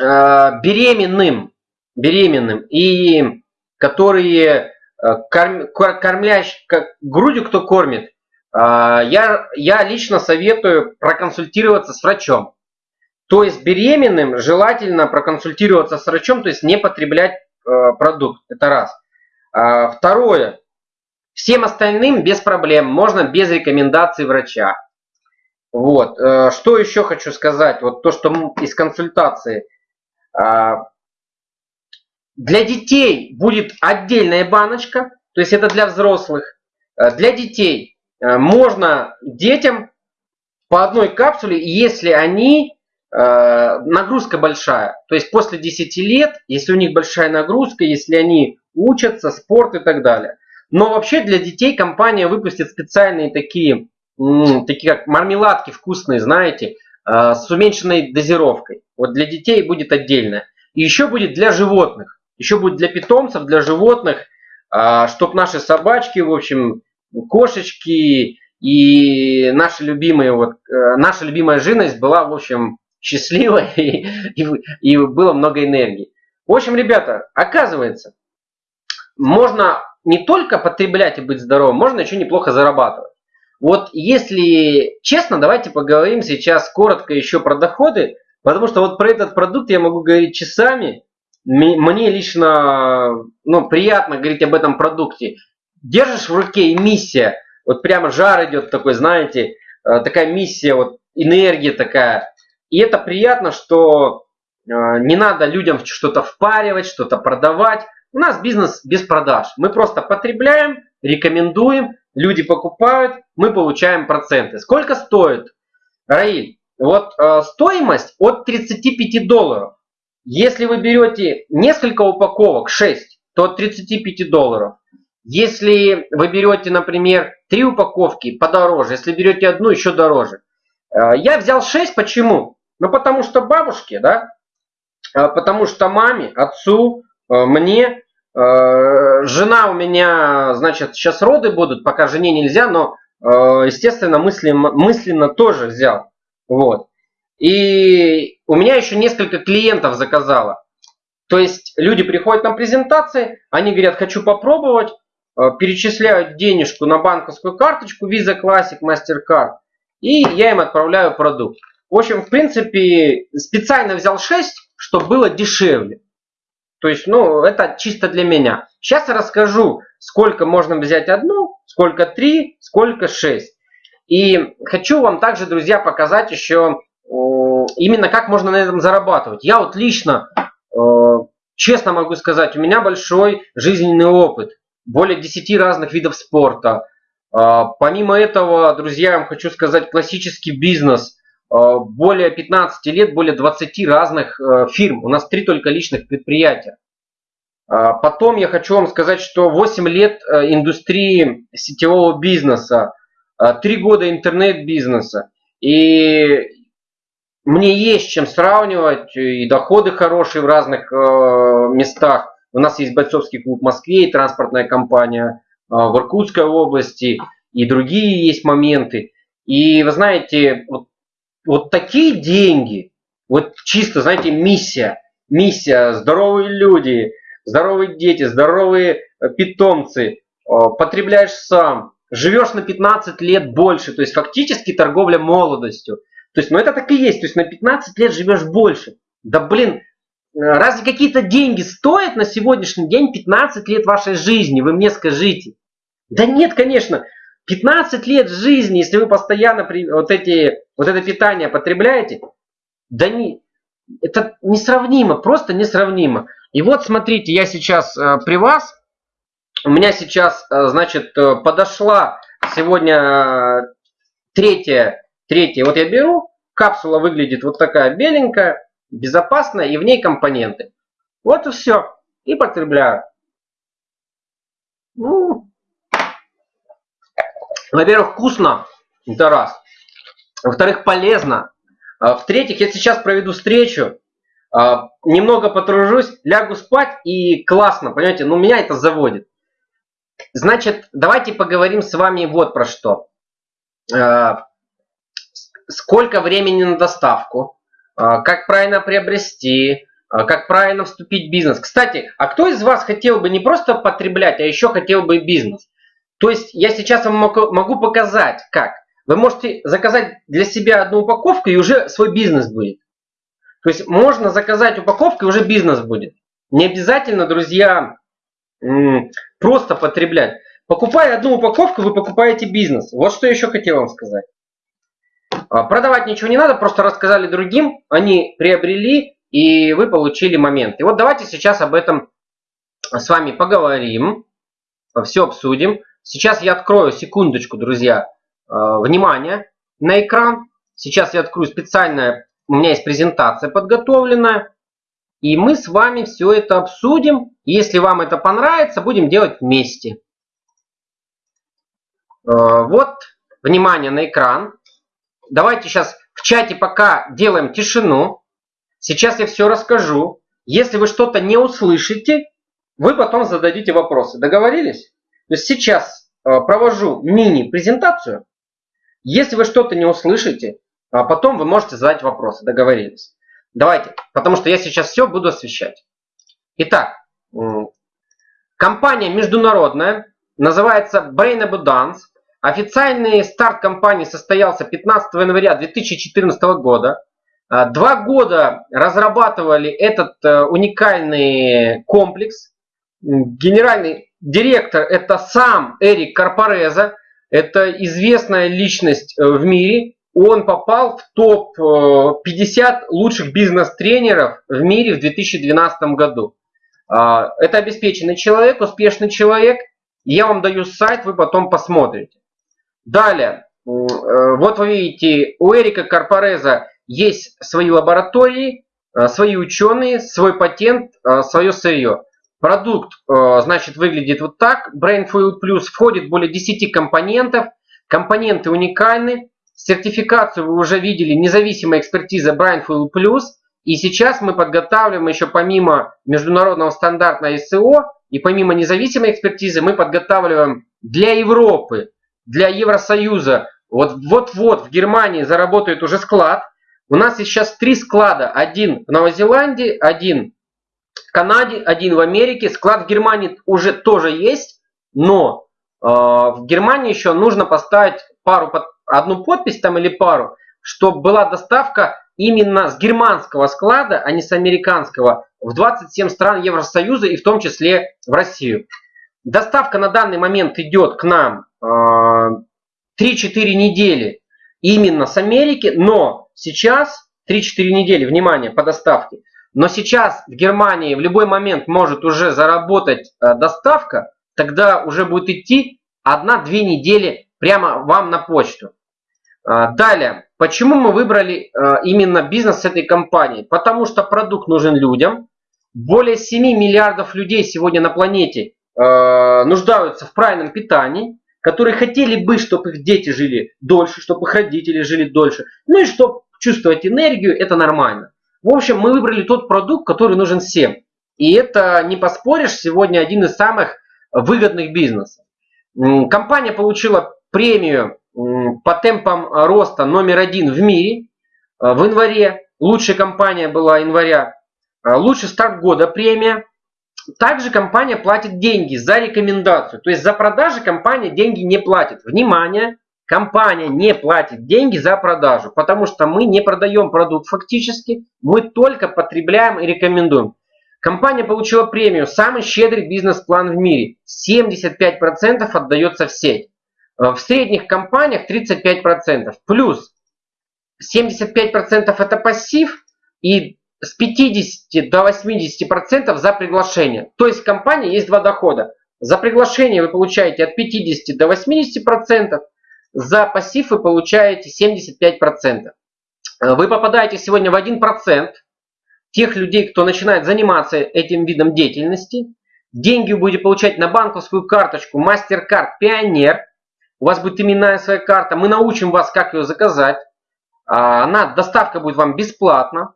э, беременным, беременным и которые э, корм, кормлящ, грудью кто кормит, я, я лично советую проконсультироваться с врачом. То есть беременным желательно проконсультироваться с врачом, то есть не потреблять продукт. Это раз. Второе. Всем остальным без проблем, можно без рекомендаций врача. Вот. Э, что еще хочу сказать? Вот то, что из консультации. А, для детей будет отдельная баночка, то есть это для взрослых. Э, для детей э, можно детям по одной капсуле, если они нагрузка большая. То есть после 10 лет, если у них большая нагрузка, если они учатся, спорт и так далее. Но вообще для детей компания выпустит специальные такие такие как мармеладки вкусные, знаете, а, с уменьшенной дозировкой. Вот для детей будет отдельно. И еще будет для животных. Еще будет для питомцев, для животных, а, чтобы наши собачки, в общем, кошечки и наши любимые, вот, э, наша любимая живность была, в общем, счастливой и, и, и было много энергии. В общем, ребята, оказывается, можно не только потреблять и быть здоровым, можно еще неплохо зарабатывать. Вот если честно, давайте поговорим сейчас коротко еще про доходы, потому что вот про этот продукт я могу говорить часами. Мне лично ну, приятно говорить об этом продукте. Держишь в руке миссия, вот прямо жар идет такой, знаете, э, такая миссия, вот энергия такая. И это приятно, что э, не надо людям что-то впаривать, что-то продавать. У нас бизнес без продаж. Мы просто потребляем, рекомендуем, люди покупают, мы получаем проценты. Сколько стоит? Раиль, вот э, стоимость от 35 долларов. Если вы берете несколько упаковок, 6, то от 35 долларов. Если вы берете, например, 3 упаковки, подороже. Если берете одну, еще дороже. Э, я взял 6, почему? Ну, потому что бабушке, да, э, потому что маме, отцу, э, мне жена у меня, значит, сейчас роды будут, пока жене нельзя, но, э, естественно, мысленно, мысленно тоже взял. Вот. И у меня еще несколько клиентов заказало. То есть люди приходят на презентации, они говорят, хочу попробовать, э, перечисляют денежку на банковскую карточку Visa Classic, MasterCard, и я им отправляю продукт. В общем, в принципе, специально взял 6, чтобы было дешевле. То есть, ну, это чисто для меня. Сейчас я расскажу, сколько можно взять одну, сколько три, сколько шесть. И хочу вам также, друзья, показать еще именно как можно на этом зарабатывать. Я вот лично, честно могу сказать, у меня большой жизненный опыт. Более 10 разных видов спорта. Э, помимо этого, друзья, я вам хочу сказать, классический бизнес – более 15 лет, более 20 разных э, фирм. У нас три только личных предприятия. Э, потом я хочу вам сказать, что 8 лет индустрии сетевого бизнеса, 3 года интернет-бизнеса. И мне есть чем сравнивать, и доходы хорошие в разных местах. У нас есть бойцовский клуб в Москве и транспортная компания в Иркутской области, и другие есть моменты. И вы знаете, вот, вот такие деньги, вот чисто, знаете, миссия, миссия, здоровые люди, здоровые дети, здоровые э, питомцы, э, потребляешь сам, живешь на 15 лет больше, то есть фактически торговля молодостью. То есть, ну это так и есть, то есть на 15 лет живешь больше. Да блин, э, разве какие-то деньги стоят на сегодняшний день 15 лет вашей жизни? Вы мне скажите. Да нет, конечно. 15 лет жизни, если вы постоянно вот, эти, вот это питание потребляете, да не, это несравнимо, просто несравнимо. И вот смотрите, я сейчас э, при вас, у меня сейчас, э, значит, э, подошла сегодня э, третья, третья, вот я беру, капсула выглядит вот такая беленькая, безопасная, и в ней компоненты. Вот и все, и потребляю. Ну, во-первых, вкусно, это раз. Во-вторых, полезно. А, в-третьих, я сейчас проведу встречу, а, немного потружусь, лягу спать и классно, понимаете, ну меня это заводит. Значит, давайте поговорим с вами вот про что. А, сколько времени на доставку, как правильно приобрести, как правильно вступить в бизнес. Кстати, а кто из вас хотел бы не просто потреблять, а еще хотел бы бизнес? То есть я сейчас вам могу показать, как. Вы можете заказать для себя одну упаковку и уже свой бизнес будет. То есть можно заказать упаковку и уже бизнес будет. Не обязательно, друзья, просто потреблять. Покупая одну упаковку, вы покупаете бизнес. Вот что еще хотел вам сказать. А, продавать ничего не надо, просто рассказали другим, они приобрели, и вы получили момент. И вот давайте сейчас об этом с вами поговорим, все обсудим. Сейчас я открою, секундочку, друзья, внимание на экран. Сейчас я открою специальная, у меня есть презентация подготовленная. И мы с вами все это обсудим. Если вам это понравится, будем делать вместе. Э, вот, внимание на экран. Давайте сейчас в чате пока делаем тишину. Сейчас я все расскажу. Если вы что-то не услышите, вы потом зададите вопросы. Договорились? То есть сейчас э, провожу мини-презентацию. Если вы что-то не услышите, а потом вы можете задать вопросы. Договорились. Давайте, потому что я сейчас все буду освещать. Итак, компания международная, называется Brain Abundance. Официальный старт компании состоялся 15 января 2014 года. А, два года разрабатывали этот э, уникальный комплекс. Генеральный Директор это сам Эрик Карпореза, это известная личность э, в мире. Он попал в топ-50 лучших бизнес-тренеров в мире в 2012 году. А, это обеспеченный человек, успешный человек. Я вам даю сайт, вы потом посмотрите. Далее, э, вот вы видите, у Эрика Карпореза есть свои лаборатории, э, свои ученые, свой патент, свое сырье. Продукт, э, значит, выглядит вот так. Brainfuel Plus входит более 10 компонентов. Компоненты уникальны. Сертификацию вы уже видели, независимая экспертиза Brainfuel Plus. И сейчас мы подготавливаем еще помимо международного стандарта ISO и помимо независимой экспертизы мы подготавливаем для Европы, для Евросоюза. Вот вот-вот в Германии заработает уже склад. У нас сейчас три склада. Один в Новой Зеландии, один Канаде, один в Америке, склад в Германии уже тоже есть, но э, в Германии еще нужно поставить пару, одну подпись там или пару, чтобы была доставка именно с германского склада, а не с американского, в 27 стран Евросоюза и в том числе в Россию. Доставка на данный момент идет к нам э, 3-4 недели именно с Америки, но сейчас 3-4 недели, внимание, по доставке. Но сейчас в Германии в любой момент может уже заработать э, доставка, тогда уже будет идти 1-2 недели прямо вам на почту. Э, далее, почему мы выбрали э, именно бизнес этой компанией? Потому что продукт нужен людям. Более 7 миллиардов людей сегодня на планете нуждаются в правильном питании, которые хотели бы, чтобы их дети жили дольше, чтобы их родители жили дольше. Ну и чтобы чувствовать энергию, это нормально. В общем, мы выбрали тот продукт, который нужен всем. И это, не поспоришь, сегодня один из самых выгодных бизнесов. Компания получила премию по темпам роста номер один в мире в январе. Лучшая компания была января. Лучший старт года премия. Также компания платит деньги за рекомендацию. То есть за продажи компания деньги не платит. Внимание, компания не платит деньги за продажу, потому что мы не продаем продукт фактически, мы только потребляем и рекомендуем. Компания получила премию «Самый щедрый бизнес-план в мире». 75% отдается в сеть. В средних компаниях 35%. Плюс 75% это пассив и с 50 до 80% за приглашение. То есть в компании есть два дохода. За приглашение вы получаете от 50 до 80%, за пассив вы получаете 75%. Вы попадаете сегодня в 1% тех людей, кто начинает заниматься этим видом деятельности. Деньги вы будете получать на банковскую карточку MasterCard Пионер. У вас будет именная своя карта. Мы научим вас, как ее заказать. А, она, доставка будет вам бесплатно.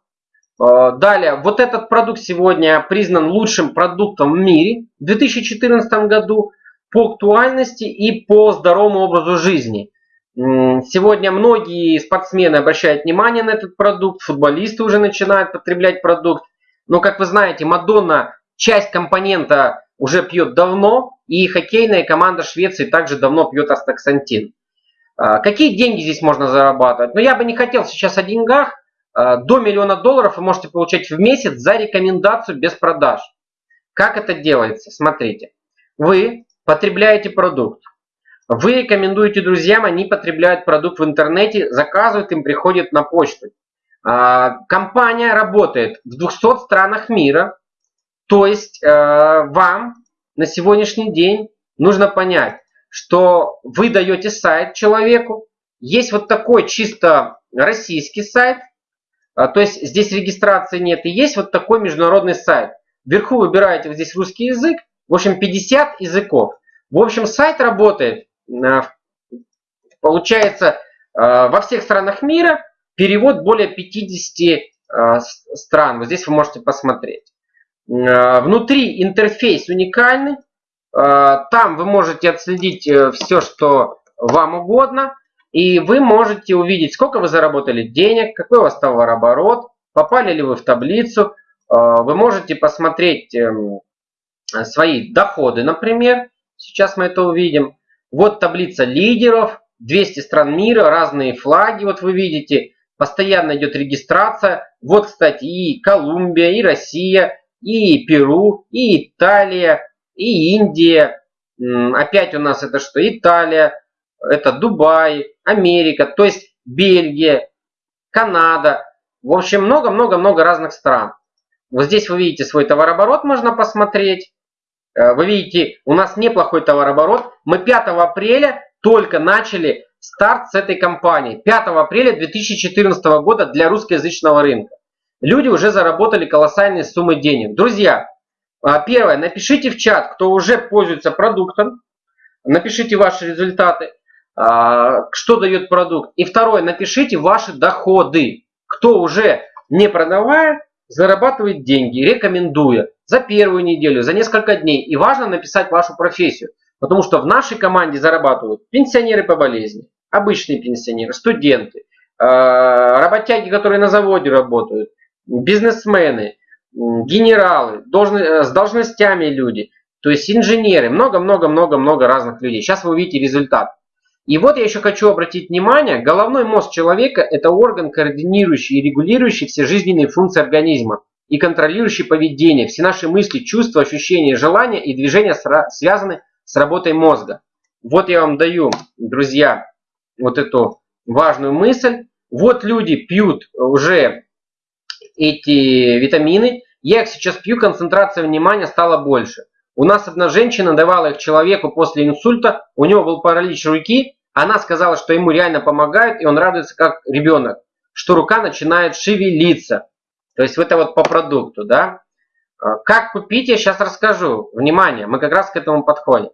Э, далее, вот этот продукт сегодня признан лучшим продуктом в мире в 2014 году по актуальности и по здоровому образу жизни. Сегодня многие спортсмены обращают внимание на этот продукт, футболисты уже начинают потреблять продукт. Но, как вы знаете, Мадонна часть компонента уже пьет давно, и хоккейная команда Швеции также давно пьет астаксантин. Э, какие деньги здесь можно зарабатывать? Но ну, я бы не хотел сейчас о деньгах, Э, до миллиона долларов вы можете получать в месяц за рекомендацию без продаж. Как это делается? Смотрите. Вы потребляете продукт. Вы рекомендуете друзьям, они потребляют продукт в интернете, заказывают, им приходит на почту. А, компания работает в 200 странах мира. То есть э, вам на сегодняшний день нужно понять, что вы даете сайт человеку. Есть вот такой чисто российский сайт, а, то есть здесь регистрации нет. И есть вот такой международный сайт. Вверху выбираете вот здесь русский язык. В общем, 50 языков. В общем, сайт работает, а, получается, а, во всех странах мира. Перевод более 50 стран. Вот здесь вы можете посмотреть. Внутри интерфейс уникальный. Там вы можете отследить э, все, что вам угодно. И вы можете увидеть, сколько вы заработали денег, какой у вас товарооборот, попали ли вы в таблицу. А, вы можете посмотреть эм, свои доходы, например. Сейчас мы это увидим. Вот таблица лидеров, 200 стран мира, разные флаги, вот вы видите. Постоянно идет регистрация. Вот, кстати, и Колумбия, и Россия, и Перу, и Италия, и Индия. Опять у нас это что? Италия, это Дубай, Америка, то есть Бельгия, Канада. В общем, много-много-много разных стран. Вот здесь вы видите свой товарооборот, можно посмотреть. Э, вы видите, у нас неплохой товарооборот. Мы 5 апреля только начали старт с этой компании. 5 апреля 2014 года для русскоязычного рынка. Люди уже заработали колоссальные суммы денег. Друзья, э, первое, напишите в чат, кто уже пользуется продуктом. Напишите ваши результаты. А, что дает продукт. И второе, напишите ваши доходы. Кто уже не продавая, зарабатывает деньги, рекомендуя за первую неделю, за несколько дней. И важно написать вашу профессию. Потому что в нашей команде зарабатывают пенсионеры по болезни, обычные пенсионеры, студенты, а, работяги, которые на заводе работают, бизнесмены, генералы, с должностями люди, то есть инженеры, много-много-много-много разных людей. Сейчас вы увидите результат. И вот я еще хочу обратить внимание, головной мозг человека – это орган, координирующий и регулирующий все жизненные функции организма и контролирующий поведение. Все наши мысли, чувства, ощущения, желания и движения связаны с работой мозга. Вот я вам даю, друзья, вот эту важную мысль. Вот люди пьют уже эти витамины. Я их сейчас пью, концентрация внимания стала больше. У нас одна женщина давала их человеку после инсульта, у него был паралич руки, она сказала, что ему реально помогает, и он радуется как ребенок, что рука начинает шевелиться. То есть это вот по продукту, да. А, как купить, я сейчас расскажу. Внимание, мы как раз к этому подходим.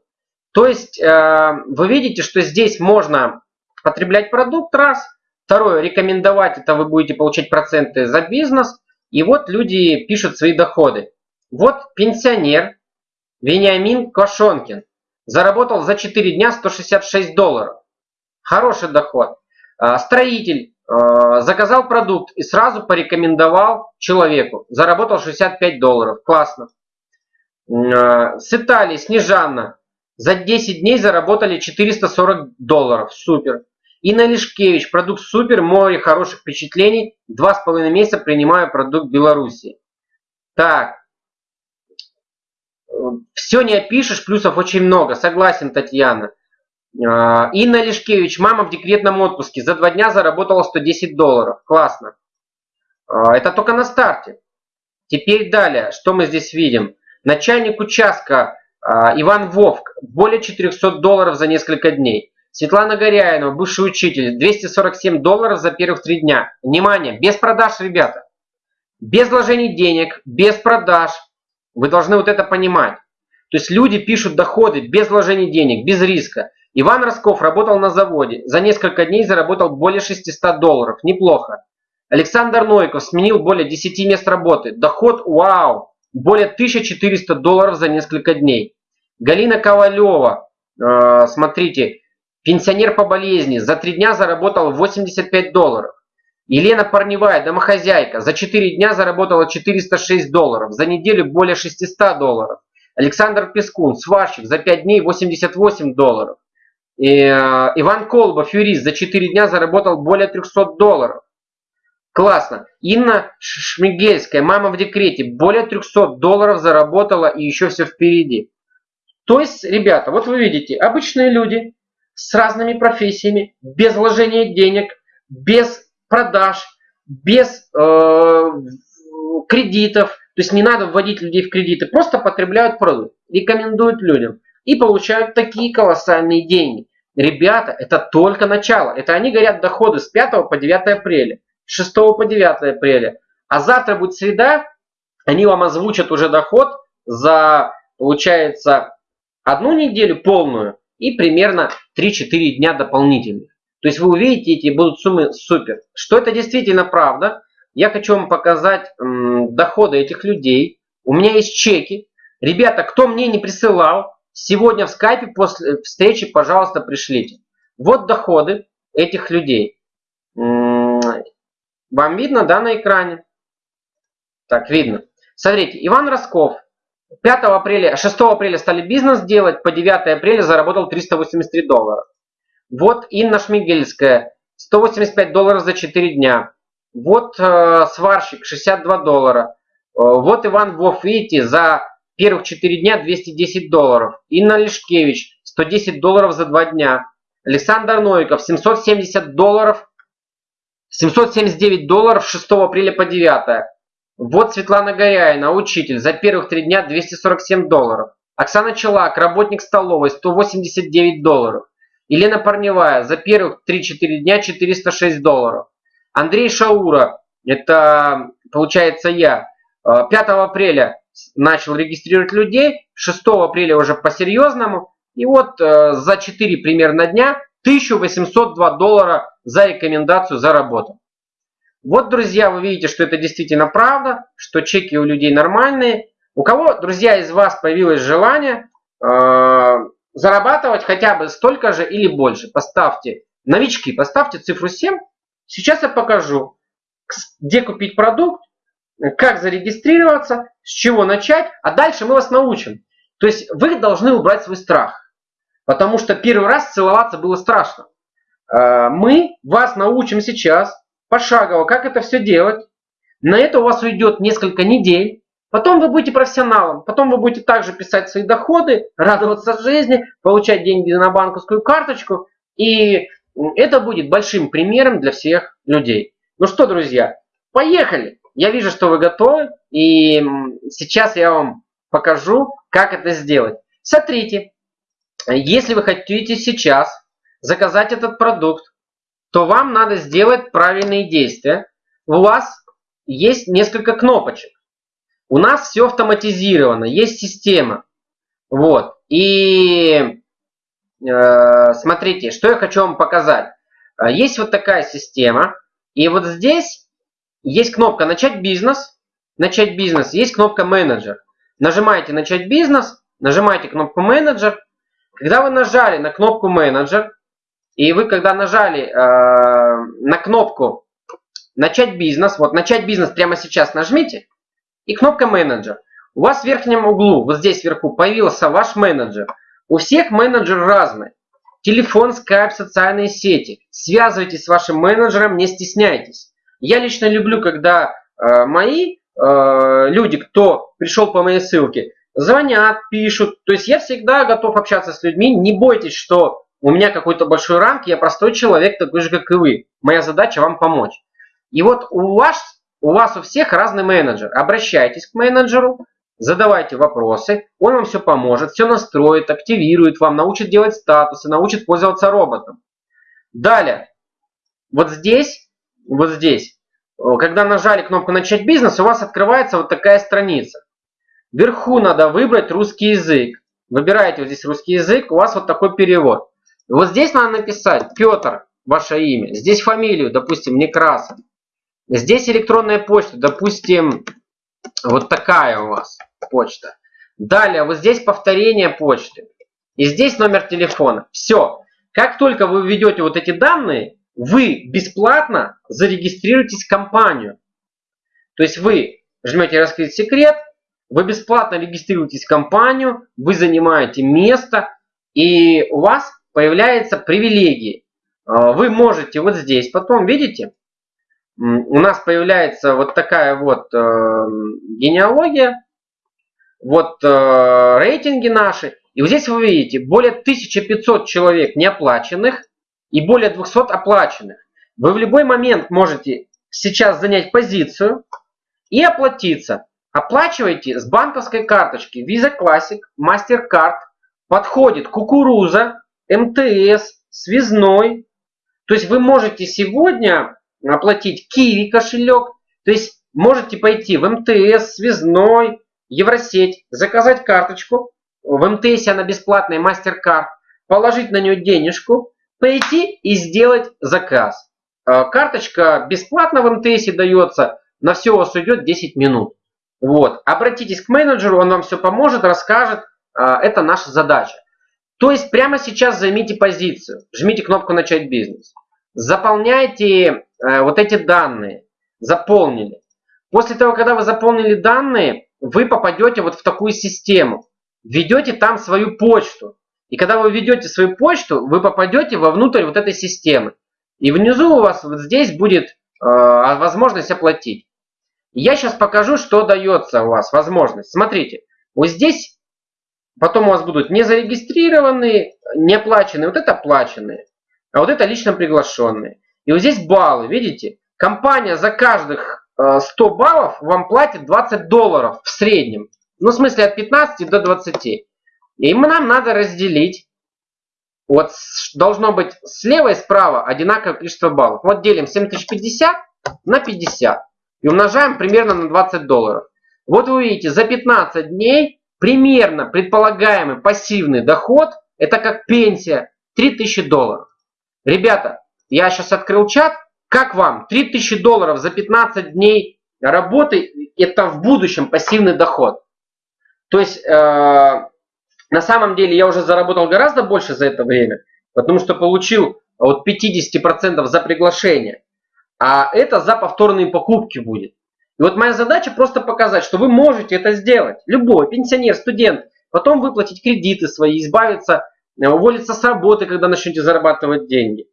То есть э, вы видите, что здесь можно потреблять продукт раз. Второе, рекомендовать, это вы будете получать проценты за бизнес. И вот люди пишут свои доходы. Вот пенсионер Вениамин Кошонкин заработал за 4 дня 166 долларов. Хороший доход. А, строитель заказал продукт и сразу порекомендовал человеку. Заработал 65 долларов. Классно. А, с Италии Снежанна за 10 дней заработали 440 долларов. Супер. Инна Лишкевич, продукт супер, море хороших впечатлений. Два с половиной месяца принимаю продукт Беларуси. Так. Все не опишешь, плюсов очень много. Согласен, Татьяна. А, Инна Лишкевич, мама в декретном отпуске. За два дня заработала 110 долларов. Классно. А, это только на старте. Теперь далее, что мы здесь видим? Начальник участка а, Иван Вовк. Более 400 долларов за несколько дней. Светлана Горяинова, бывший учитель, 247 долларов за первых три дня. Внимание, без продаж, ребята. Без вложений денег, без продаж. Вы должны вот это понимать. То есть люди пишут доходы без вложений денег, без риска. Иван Росков работал на заводе. За несколько дней заработал более 600 долларов. Неплохо. Александр Нойков сменил более 10 мест работы. Доход, вау, более 1400 долларов за несколько дней. Галина Ковалева, э, смотрите, Пенсионер по болезни за три дня заработал 85 долларов. Елена Парневая, домохозяйка, за 4 дня заработала 406 долларов, за неделю более 600 долларов. Александр Пескун, сварщик, за 5 дней 88 долларов. И, э, Иван Колбов, юрист, за 4 дня заработал более 300 долларов. Классно. Инна Шмигельская, мама в декрете, более 300 долларов заработала и еще все впереди. То есть, ребята, вот вы видите, обычные люди, с разными профессиями, без вложения денег, без продаж, без э, кредитов. То есть не надо вводить людей в кредиты, просто потребляют продукт, рекомендуют людям и получают такие колоссальные деньги. Ребята, это только начало. Это они говорят доходы с 5 по 9 апреля, с 6 по 9 апреля. А завтра будет среда, они вам озвучат уже доход за, получается, одну неделю полную и примерно 3-4 дня дополнительных. То есть вы увидите, эти будут суммы супер. Что это действительно правда, я хочу вам показать доходы этих людей. У меня есть чеки. Ребята, кто мне не присылал, сегодня в скайпе после встречи, пожалуйста, пришлите. Вот доходы этих людей. Вам видно, да, на экране? Так, видно. Смотрите, Иван Росков, 5 апреля, 6 апреля стали бизнес делать, по 9 апреля заработал 383 доллара. Вот Инна Шмигельская, 185 долларов за 4 дня. Вот э, сварщик, 62 доллара. Э, вот Иван Вов, видите, за первых 4 дня 210 долларов. Инна Лешкевич, 110 долларов за 2 дня. Александр Новиков, 770 долларов, 779 долларов 6 апреля по 9. Вот Светлана Горяина, учитель, за первых три дня 247 долларов. Оксана Челак, работник столовой, 189 долларов. Елена Парневая, за первых 3-4 дня 406 долларов. Андрей Шаура, это получается я, 5 э, апреля начал регистрировать людей, 6 апреля уже по-серьезному. И вот э, за 4 примерно дня 1802 доллара за рекомендацию заработал. Вот, друзья, вы видите, что это действительно правда, что чеки у людей нормальные. У кого, друзья, из вас появилось желание э, зарабатывать хотя бы столько же или больше, поставьте, новички, поставьте цифру 7. Сейчас я покажу, где купить продукт, как зарегистрироваться, с чего начать, а дальше мы вас научим. То есть вы должны убрать свой страх, потому что первый раз целоваться было страшно. Э, мы вас научим сейчас пошагово, как это все делать. На это у вас уйдет несколько недель. Потом вы будете профессионалом. Потом вы будете также писать свои доходы, радоваться жизни, получать деньги на банковскую карточку. И это будет большим примером для всех людей. Ну что, друзья, поехали! Я вижу, что вы готовы. И сейчас я вам покажу, как это сделать. Смотрите, если вы хотите сейчас заказать этот продукт, то вам надо сделать правильные действия. У вас есть несколько кнопочек. У нас все автоматизировано, есть система. Вот. И э, смотрите, что я хочу вам показать. Э, есть вот такая система. И вот здесь есть кнопка «Начать бизнес». Начать бизнес. Есть кнопка «Менеджер». нажимаете «Начать бизнес», нажимаете кнопку «Менеджер». Когда вы нажали на кнопку «Менеджер», и вы когда нажали э, на кнопку «Начать бизнес», вот «Начать бизнес» прямо сейчас нажмите, и кнопка «Менеджер». У вас в верхнем углу, вот здесь вверху, появился ваш менеджер. У всех менеджер разный. Телефон, скайп, социальные сети. Связывайтесь с вашим менеджером, не стесняйтесь. Я лично люблю, когда э, мои э, люди, кто пришел по моей ссылке, звонят, пишут. То есть я всегда готов общаться с людьми. Не бойтесь, что у меня какой-то большой ранг, я простой человек, такой же, как и вы. Моя задача вам помочь. И вот у вас, у вас у всех разный менеджер. Обращайтесь к менеджеру, задавайте вопросы, он вам все поможет, все настроит, активирует вам, научит делать статусы, научит пользоваться роботом. Далее, вот здесь, вот здесь, когда нажали кнопку «Начать бизнес», у вас открывается вот такая страница. Вверху надо выбрать русский язык. Выбираете вот здесь русский язык, у вас вот такой перевод. Вот здесь надо написать Петр, ваше имя. Здесь фамилию, допустим, Некрасов. Здесь электронная почта, допустим, вот такая у вас почта. Далее, вот здесь повторение почты. И здесь номер телефона. Все. Как только вы введете вот эти данные, вы бесплатно зарегистрируетесь в компанию. То есть вы жмете «Раскрыть секрет», вы бесплатно регистрируетесь в компанию, вы занимаете место, и у вас появляются привилегии. А, вы можете вот здесь потом, видите, у нас появляется вот такая вот э, генеалогия, вот э, рейтинги наши. И вот здесь вы видите более 1500 человек неоплаченных и более 200 оплаченных. Вы в любой момент можете сейчас занять позицию и оплатиться. Оплачивайте с банковской карточки Visa Classic, MasterCard. Подходит кукуруза, МТС, связной. То есть вы можете сегодня оплатить Киви кошелек. То есть можете пойти в МТС, связной, Евросеть, заказать карточку. В МТС она бесплатная, MasterCard. Положить на нее денежку, пойти и сделать заказ. А, карточка бесплатно в МТС дается. На все у вас уйдет 10 минут. Вот. Обратитесь к менеджеру, он вам все поможет, расскажет. А, это наша задача. То есть прямо сейчас займите позицию. Жмите кнопку «Начать бизнес». Заполняйте э, вот эти данные. Заполнили. После того, когда вы заполнили данные, вы попадете вот в такую систему. Введете там свою почту. И когда вы введете свою почту, вы попадете вовнутрь вот этой системы. И внизу у вас вот здесь будет э, возможность оплатить. Я сейчас покажу, что дается у вас возможность. Смотрите, вот здесь потом у вас будут не зарегистрированные, не. Вот это оплаченные, а вот это лично приглашенные. И вот здесь баллы, видите? Компания за каждых 100 э, баллов вам платит 20 долларов в среднем. Ну, в смысле, от 15 до 20. И нам надо разделить. Вот должно быть слева и справа одинаковое количество баллов. Вот делим 7050 на 50. И умножаем примерно на 20 долларов. Вот вы видите, за 15 дней примерно предполагаемый пассивный доход, это как пенсия, 3000 долларов. Ребята, я сейчас открыл чат. Как вам? 3000 долларов за 15 дней работы, это в будущем пассивный доход. То есть э, на самом деле я уже заработал гораздо больше за это время, потому что получил от 50% за приглашение. А это за повторные покупки будет. И вот моя задача просто показать, что вы можете это сделать. Любой пенсионер, студент. Потом выплатить кредиты свои, избавиться, э, уволиться с работы, когда начнете зарабатывать деньги.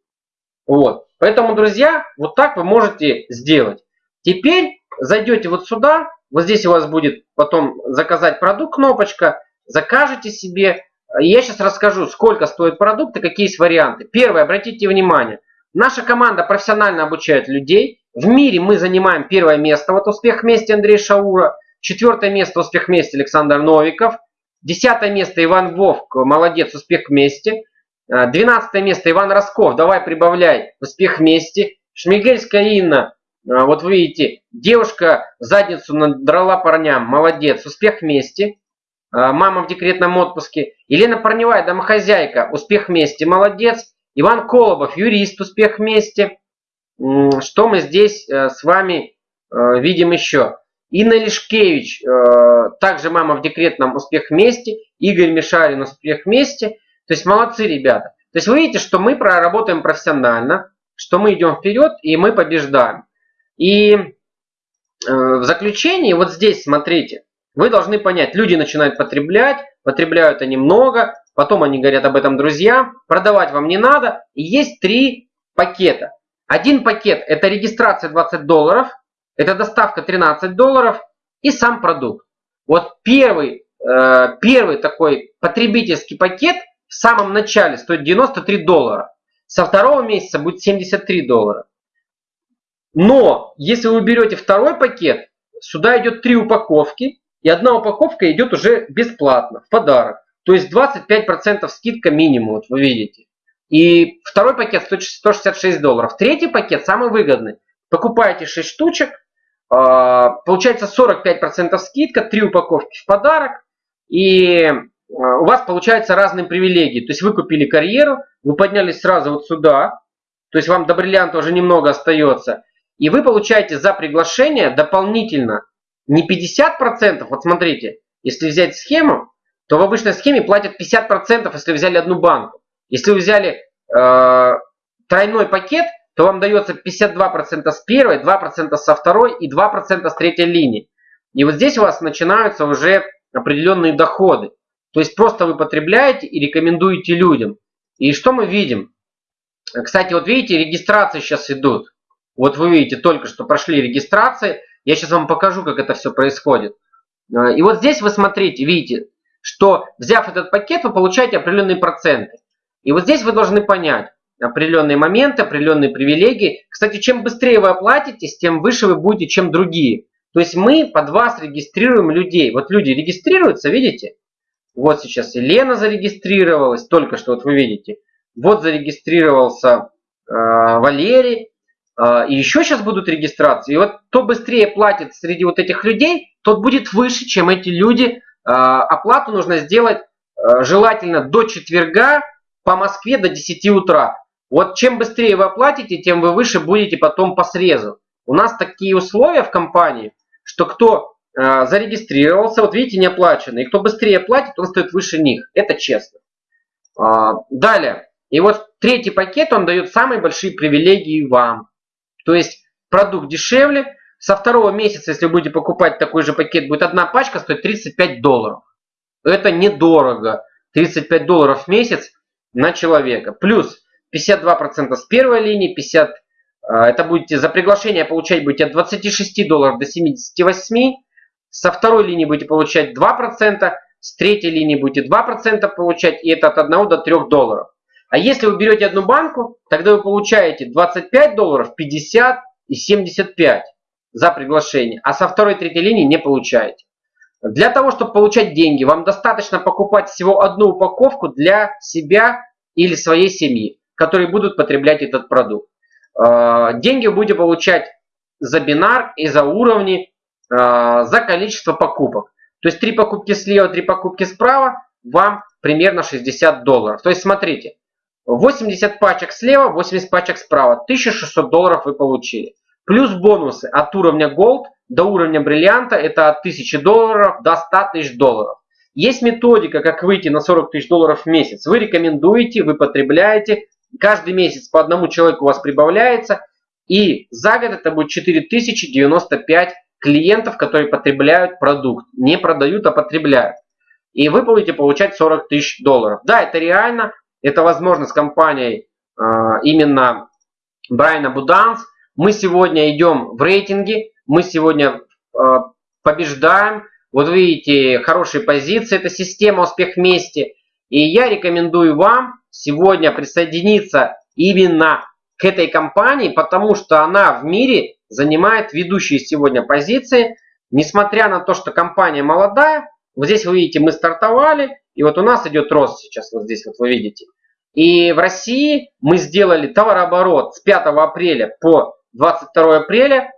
Вот. Поэтому, друзья, вот так вы можете сделать. Теперь зайдете вот сюда. Вот здесь у вас будет потом заказать продукт кнопочка закажете себе. Я сейчас расскажу, сколько стоит продукт и какие есть варианты. Первое, обратите внимание. Наша команда профессионально обучает людей. В мире мы занимаем первое место. Вот успех вместе Андрей Шаура. Четвертое место успех вместе Александр Новиков. Десятое место Иван Вовк. Молодец, успех вместе. Двенадцатое место Иван Росков. Давай прибавляй. Успех вместе. Шмигельская Инна. Вот вы видите, девушка задницу надрала парням. Молодец. Успех вместе. А, мама в декретном отпуске. Елена Парневая, домохозяйка, успех вместе, молодец. Иван Колобов, юрист, успех вместе. Что мы здесь э, с вами э, видим еще? Инна Лишкевич, э, также мама в декретном «Успех вместе», Игорь Мишарин «Успех вместе». То есть молодцы ребята. То есть вы видите, что мы проработаем профессионально, что мы идем вперед и мы побеждаем. И э, в заключении, вот здесь смотрите, вы должны понять, люди начинают потреблять, потребляют они много, потом они говорят об этом друзьям, продавать вам не надо. И есть три пакета. Один пакет это регистрация 20 долларов, это доставка 13 долларов и сам продукт. Вот первый, э, первый такой потребительский пакет в самом начале стоит 93 доллара. Со второго месяца будет 73 доллара. Но если вы берете второй пакет, сюда идет три упаковки, и одна упаковка идет уже бесплатно, в подарок. То есть 25% скидка минимум, вот вы видите. И второй пакет стоит 166 долларов. Третий пакет самый выгодный. Покупаете 6 штучек, а, получается 45% скидка, 3 упаковки в подарок. И а, у вас получаются разные привилегии. То есть вы купили карьеру, вы поднялись сразу вот сюда. То есть вам до бриллианта уже немного остается. И вы получаете за приглашение дополнительно не 50%, вот смотрите, если взять схему, то в обычной схеме платят 50%, если взяли одну банку. Если вы взяли э, тройной пакет, то вам дается 52% с первой, 2% со второй и 2% с третьей линии. И вот здесь у вас начинаются уже определенные доходы. То есть просто вы потребляете и рекомендуете людям. И что мы видим? Кстати, вот видите, регистрации сейчас идут. Вот вы видите, только что прошли регистрации. Я сейчас вам покажу, как это все происходит. Э, и вот здесь вы смотрите, видите, что взяв этот пакет, вы получаете определенные проценты. И вот здесь вы должны понять определенные моменты, определенные привилегии. Кстати, чем быстрее вы оплатитесь, тем выше вы будете, чем другие. То есть мы под вас регистрируем людей. Вот люди регистрируются, видите? Вот сейчас Елена зарегистрировалась, только что вот вы видите. Вот зарегистрировался э, Валерий. Э, и еще сейчас будут регистрации. И вот кто быстрее платит среди вот этих людей, тот будет выше, чем эти люди. Э, оплату нужно сделать э, желательно до четверга по Москве до 10 утра. Вот чем быстрее вы оплатите, тем вы выше будете потом по срезу. У нас такие условия в компании, что кто зарегистрировался, вот видите, не оплачено. И кто быстрее платит, он стоит выше них. Это честно. А, далее. И вот третий пакет, он дает самые большие привилегии вам. То есть продукт дешевле. Со второго месяца, если вы будете покупать такой же пакет, будет одна пачка стоит 35 долларов. Это недорого. 35 долларов в месяц на человека. Плюс 52% с первой линии, 50 а, это будете за приглашение получать будете от 26 долларов до 78. Со второй линии будете получать 2%, с третьей линии будете 2% получать, и это от 1 до 3 долларов. А если вы берете одну банку, тогда вы получаете 25 долларов, 50 и 75 за приглашение, а со второй третьей линии не получаете. Для того, чтобы получать деньги, вам достаточно покупать всего одну упаковку для себя или своей семьи, которые будут потреблять этот продукт. А, деньги вы будете получать за бинар и за уровни, а, за количество покупок. То есть три покупки слева, три покупки справа, вам примерно 60 долларов. То есть смотрите, 80 пачек слева, 80 пачек справа, 1600 долларов вы получили. Плюс бонусы от уровня Gold до уровня бриллианта это от 1000 долларов до 100 тысяч долларов. Есть методика, как выйти на 40 тысяч долларов в месяц. Вы рекомендуете, вы потребляете. Каждый месяц по одному человеку у вас прибавляется. И за год это будет 4095 клиентов, которые потребляют продукт. Не продают, а потребляют. И вы будете получать 40 тысяч долларов. Да, это реально. Это возможно с компанией э, именно Брайана Буданс. Мы сегодня идем в рейтинге. Мы сегодня э, побеждаем. Вот видите, хорошие позиции, это система «Успех вместе». И я рекомендую вам сегодня присоединиться именно к этой компании, потому что она в мире занимает ведущие сегодня позиции. Несмотря на то, что компания молодая, вот здесь вы видите, мы стартовали, и вот у нас идет рост сейчас, вот здесь вот вы видите. И в России мы сделали товарооборот с 5 апреля по 22 апреля,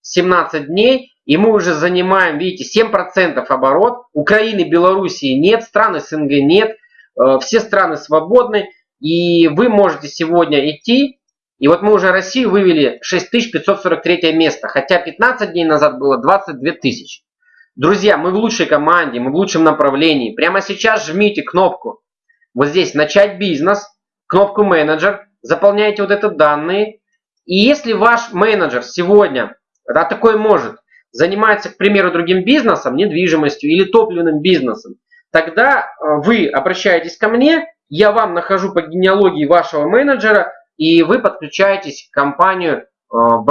17 дней, и мы уже занимаем, видите, 7% оборот. Украины, Белоруссии нет, стран СНГ нет, э, все страны свободны. И вы можете сегодня идти И вот мы уже Россию вывели 6543 место, хотя 15 дней назад было 22 тысячи. Друзья, мы в лучшей команде, мы в лучшем направлении. Прямо сейчас жмите кнопку вот здесь «Начать бизнес», кнопку «Менеджер», заполняйте вот это данные. И если ваш менеджер сегодня, да, такой может, занимается, к примеру, другим бизнесом, недвижимостью или топливным бизнесом, тогда э, вы обращаетесь ко мне, я вам нахожу по генеалогии вашего менеджера, и вы подключаетесь к компанию. Э,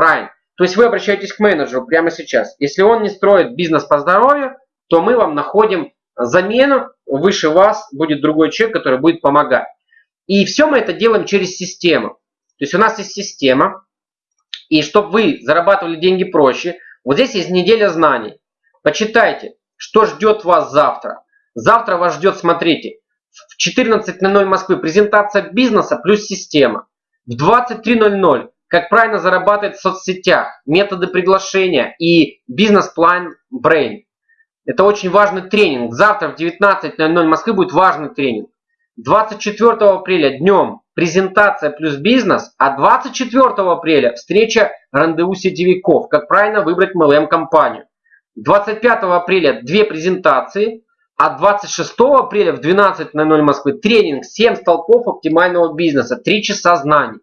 То есть вы обращаетесь к менеджеру прямо сейчас. Если он не строит бизнес по здоровью, то мы вам находим замену, выше вас будет другой человек, который будет помогать. И все мы это делаем через систему. То есть у нас есть система, и чтобы вы зарабатывали деньги проще, вот здесь есть неделя знаний. Почитайте, что ждет вас завтра. Завтра вас ждет, смотрите, в 14.00 Москвы презентация бизнеса плюс система. В 23.00 как правильно зарабатывать в соцсетях, методы приглашения и бизнес-план Brain. Это очень важный тренинг. Завтра в 19.00 Москвы будет важный тренинг. 24 апреля днем презентация плюс бизнес, а 24 апреля встреча рандеву сетевиков, как правильно выбрать MLM-компанию. 25 апреля две презентации, а 26 апреля в 12.00 Москвы тренинг 7 столпов оптимального бизнеса, 3 часа знаний.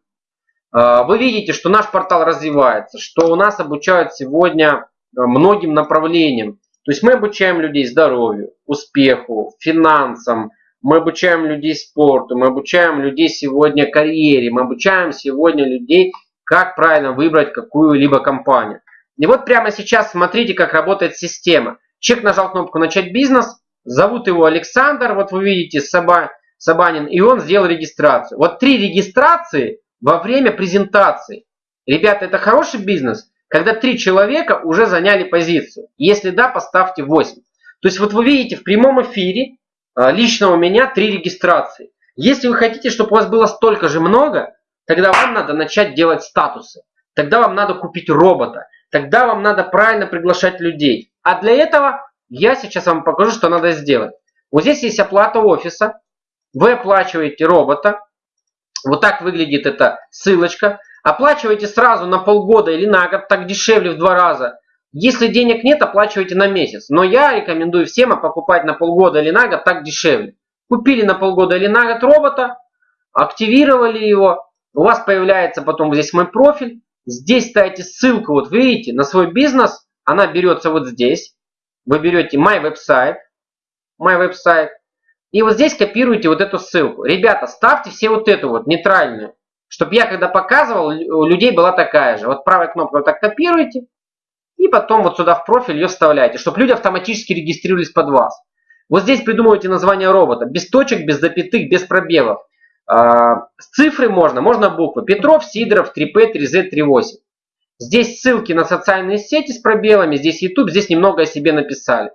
А, вы видите, что наш портал развивается, что у нас обучают сегодня многим направлениям. То есть мы обучаем людей здоровью, успеху, финансам, мы обучаем людей спорту, мы обучаем людей сегодня карьере, мы обучаем сегодня людей, как правильно выбрать какую-либо компанию. И вот прямо сейчас смотрите, как работает система. Человек нажал кнопку «Начать бизнес», зовут его Александр, вот вы видите Саба, Сабанин, и он сделал регистрацию. Вот три регистрации во время презентации. Ребята, это хороший бизнес? Когда три человека уже заняли позицию. Если да, поставьте 8. То есть вот вы видите в прямом эфире а, лично у меня три регистрации. Если вы хотите, чтобы у вас было столько же много, тогда вам надо начать делать статусы. Тогда вам надо купить робота. Тогда вам надо правильно приглашать людей. А для этого я сейчас вам покажу, что надо сделать. Вот здесь есть оплата офиса. Вы оплачиваете робота. Вот так выглядит эта ссылочка. Оплачивайте сразу на полгода или на год, так дешевле в два раза. Если денег нет, оплачивайте на месяц. Но я рекомендую всем покупать на полгода или на год, так дешевле. Купили на полгода или на год робота, активировали его. У вас появляется потом здесь мой профиль. Здесь ставите ссылку, вот видите, на свой бизнес. Она берется вот здесь. Вы берете My Website. My Website. И вот здесь копируете вот эту ссылку. Ребята, ставьте все вот эту вот нейтральную. Чтобы я когда показывал, у людей была такая же. Вот правой кнопкой вот так копируете. И потом вот сюда в профиль ее вставляете, чтобы люди автоматически регистрировались под вас. Вот здесь придумывайте название робота. Без точек, без запятых, без пробелов. А, с цифры можно, можно буквы. Петров, Сидоров, 3P, 3Z, 38. Здесь ссылки на социальные сети с пробелами, здесь YouTube, здесь немного о себе написали.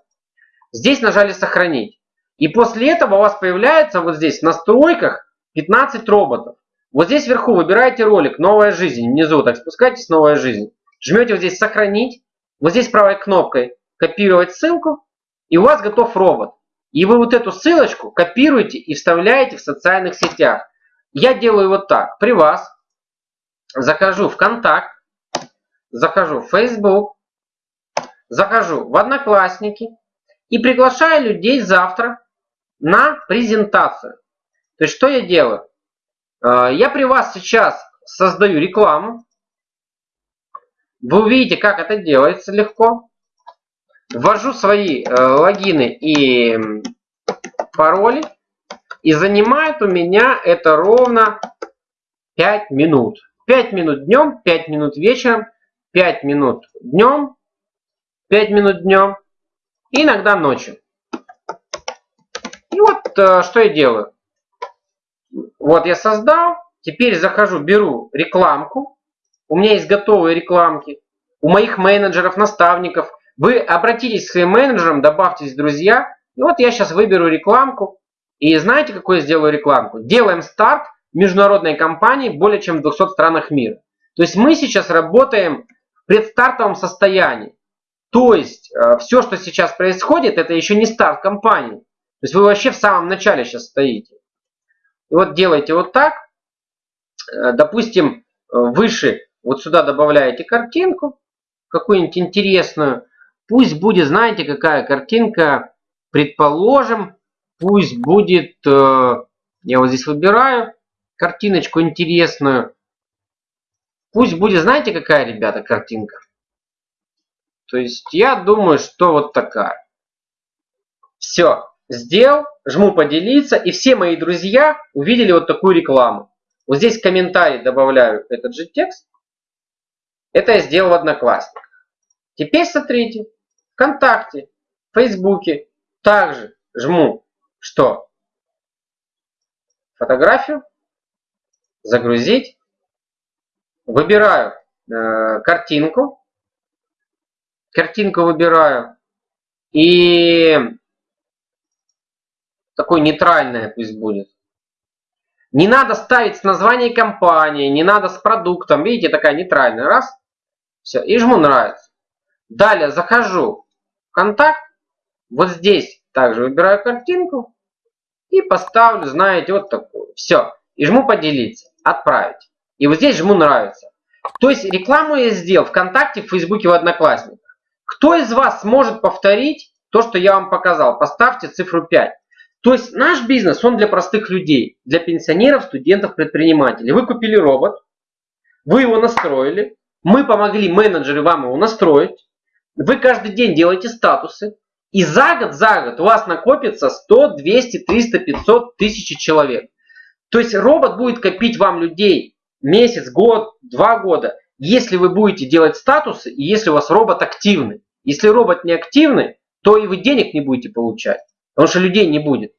Здесь нажали сохранить. И после этого у вас появляется вот здесь в настройках 15 роботов. Вот здесь вверху выбираете ролик «Новая жизнь». Внизу так спускайтесь «Новая жизнь». Жмете вот здесь «Сохранить». Вот здесь правой кнопкой «Копировать ссылку». И у вас готов робот. И вы вот эту ссылочку копируете и вставляете в социальных сетях. Я делаю вот так. При вас захожу в Контакт, захожу в Facebook, захожу в Одноклассники и приглашаю людей завтра на презентацию. То есть что я делаю? А, я при вас сейчас создаю рекламу. Вы увидите, как это делается легко. Ввожу свои э, логины и пароли. И занимает у меня это ровно 5 минут. 5 минут днем, 5 минут вечером, 5 минут днем, 5 минут днем иногда ночью. И вот э, что я делаю. Вот я создал. Теперь захожу, беру рекламку. У меня есть готовые рекламки. У моих менеджеров, наставников. Вы обратитесь к своим менеджерам, добавьтесь друзья. И вот я сейчас выберу рекламку. И знаете, какую я сделаю рекламку? Делаем старт международной компании более чем в 200 странах мира. То есть мы сейчас работаем в предстартовом состоянии. То есть э, все, что сейчас происходит, это еще не старт компании. То есть вы вообще в самом начале сейчас стоите. И вот делайте вот так. Э, допустим, выше вот сюда добавляете картинку, какую-нибудь интересную. Пусть будет, знаете, какая картинка, предположим, пусть будет, э, я вот здесь выбираю картиночку интересную. Пусть будет, знаете, какая, ребята, картинка? То есть я думаю, что вот такая. Все, сделал, жму поделиться, и все мои друзья увидели вот такую рекламу. Вот здесь в комментарий добавляю этот же текст. Это я сделал в Одноклассниках. Теперь смотрите, ВКонтакте, Фейсбуке также жму, что фотографию, загрузить, выбираю э, картинку, картинку выбираю и такой нейтральная пусть будет. Не надо ставить название компании, не надо с продуктом. Видите, такая нейтральная. Раз. Все. И жму нравится. Далее захожу в контакт. Вот здесь также выбираю картинку. И поставлю, знаете, вот такую. Все. И жму поделиться. Отправить. И вот здесь жму нравится. То есть рекламу я сделал ВКонтакте, в Фейсбуке, в Одноклассниках. Кто из вас сможет повторить то, что я вам показал? Поставьте цифру 5. То есть наш бизнес, он для простых людей, для пенсионеров, студентов, предпринимателей. Вы купили робот, вы его настроили, мы помогли менеджеры вам его настроить, вы каждый день делаете статусы, и за год, за год у вас накопится 100, 200, 300, 500 тысяч человек. То есть робот будет копить вам людей месяц, год, два года, если вы будете делать статусы и если у вас робот активный. Если робот не активный, то и вы денег не будете получать. Потому что людей не будет.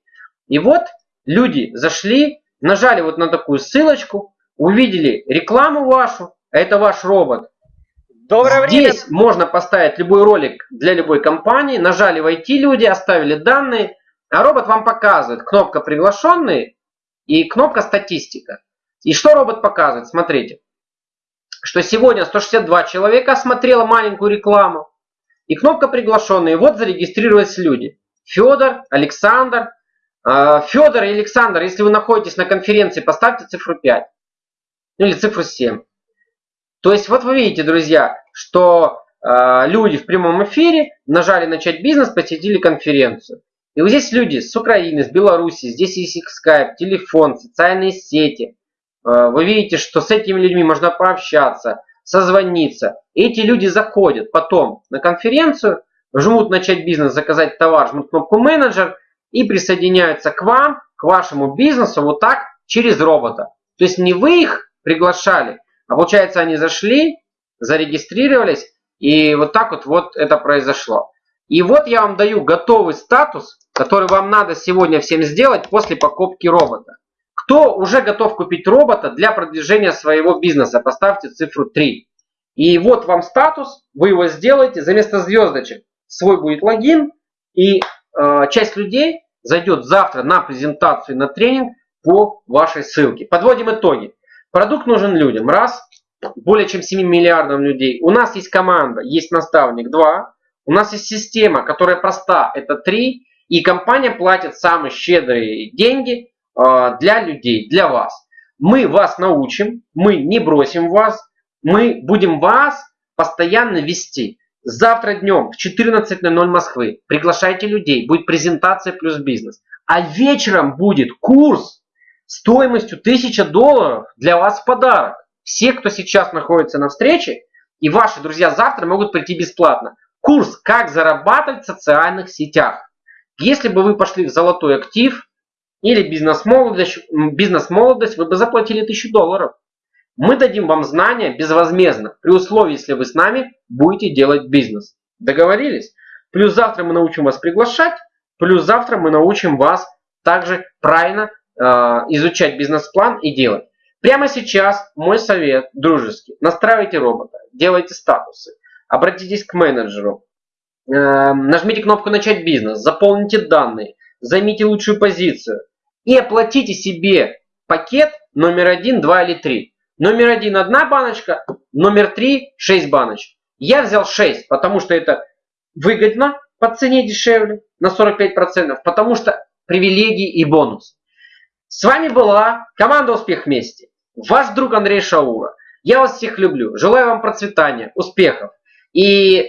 И вот люди зашли, нажали вот на такую ссылочку, увидели рекламу вашу, а это ваш робот. Доброе Здесь время. можно поставить любой ролик для любой компании, нажали войти люди, оставили данные, а робот вам показывает кнопка приглашенные и кнопка статистика. И что робот показывает? Смотрите, что сегодня 162 человека осмотрело маленькую рекламу, и кнопка приглашенные. Вот зарегистрировались люди. Федор, Александр. А, Федор и Александр, если вы находитесь на конференции, поставьте цифру 5. Или цифру 7. То есть вот вы видите, друзья, что а, люди в прямом эфире нажали начать бизнес, посетили конференцию. И вот здесь люди с Украины, с Беларуси, здесь есть их скайп, телефон, социальные сети. А, вы видите, что с этими людьми можно пообщаться, созвониться. Эти люди заходят потом на конференцию, жмут начать бизнес, заказать товар, жмут кнопку менеджер и присоединяются к вам, к вашему бизнесу вот так через робота. То есть не вы их приглашали, а получается они зашли, зарегистрировались и вот так вот, вот это произошло. И вот я вам даю готовый статус, который вам надо сегодня всем сделать после покупки робота. Кто уже готов купить робота для продвижения своего бизнеса, поставьте цифру 3. И вот вам статус, вы его сделаете, за место звездочек свой будет логин, и э, часть людей зайдет завтра на презентацию, на тренинг по вашей ссылке. Подводим итоги. Продукт нужен людям. Раз. Более чем 7 миллиардам людей. У нас есть команда, есть наставник. Два. У нас есть система, которая проста. Это три. И компания платит самые щедрые деньги э, для людей, для вас. Мы вас научим, мы не бросим вас, мы будем вас постоянно вести. Завтра днем в 14.00 Москвы приглашайте людей, будет презентация плюс бизнес. А вечером будет курс стоимостью 1000 долларов для вас в подарок. Все, кто сейчас находится на встрече, и ваши друзья завтра могут прийти бесплатно. Курс «Как зарабатывать в социальных сетях». Если бы вы пошли в золотой актив или бизнес-молодость, бизнес-молодость вы бы заплатили 1000 долларов. Мы дадим вам знания безвозмездно, при условии, если вы с нами будете делать бизнес. Договорились? Плюс завтра мы научим вас приглашать, плюс завтра мы научим вас также правильно э, изучать бизнес-план и делать. Прямо сейчас мой совет дружеский. Настраивайте робота, делайте статусы, обратитесь к менеджеру, э, нажмите кнопку «Начать бизнес», заполните данные, займите лучшую позицию и оплатите себе пакет номер один, два или три. Номер один одна баночка, номер три шесть баночек. Я взял 6, потому что это выгодно по цене дешевле на 45%, потому что привилегии и бонус. С вами была команда Успех вместе. Ваш друг Андрей Шаура. Я вас всех люблю. Желаю вам процветания, успехов. И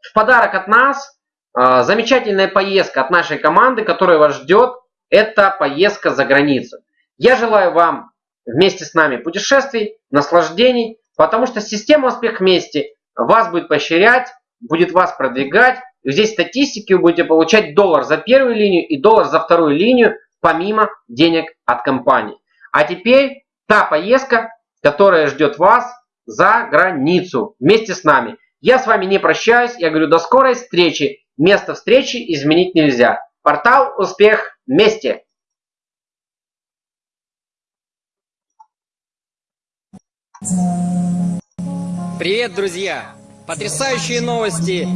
в подарок от нас а, замечательная поездка от нашей команды, которая вас ждет. Это поездка за границу. Я желаю вам вместе с нами путешествий, наслаждений, потому что система «Успех вместе» вас будет поощрять, будет вас продвигать. И здесь статистики вы будете получать доллар за первую линию и доллар за вторую линию, помимо денег от компании. А теперь та поездка, которая ждет вас за границу вместе с нами. Я с вами не прощаюсь, я говорю до скорой встречи. Место встречи изменить нельзя. Портал «Успех вместе». Привет, друзья! Потрясающие новости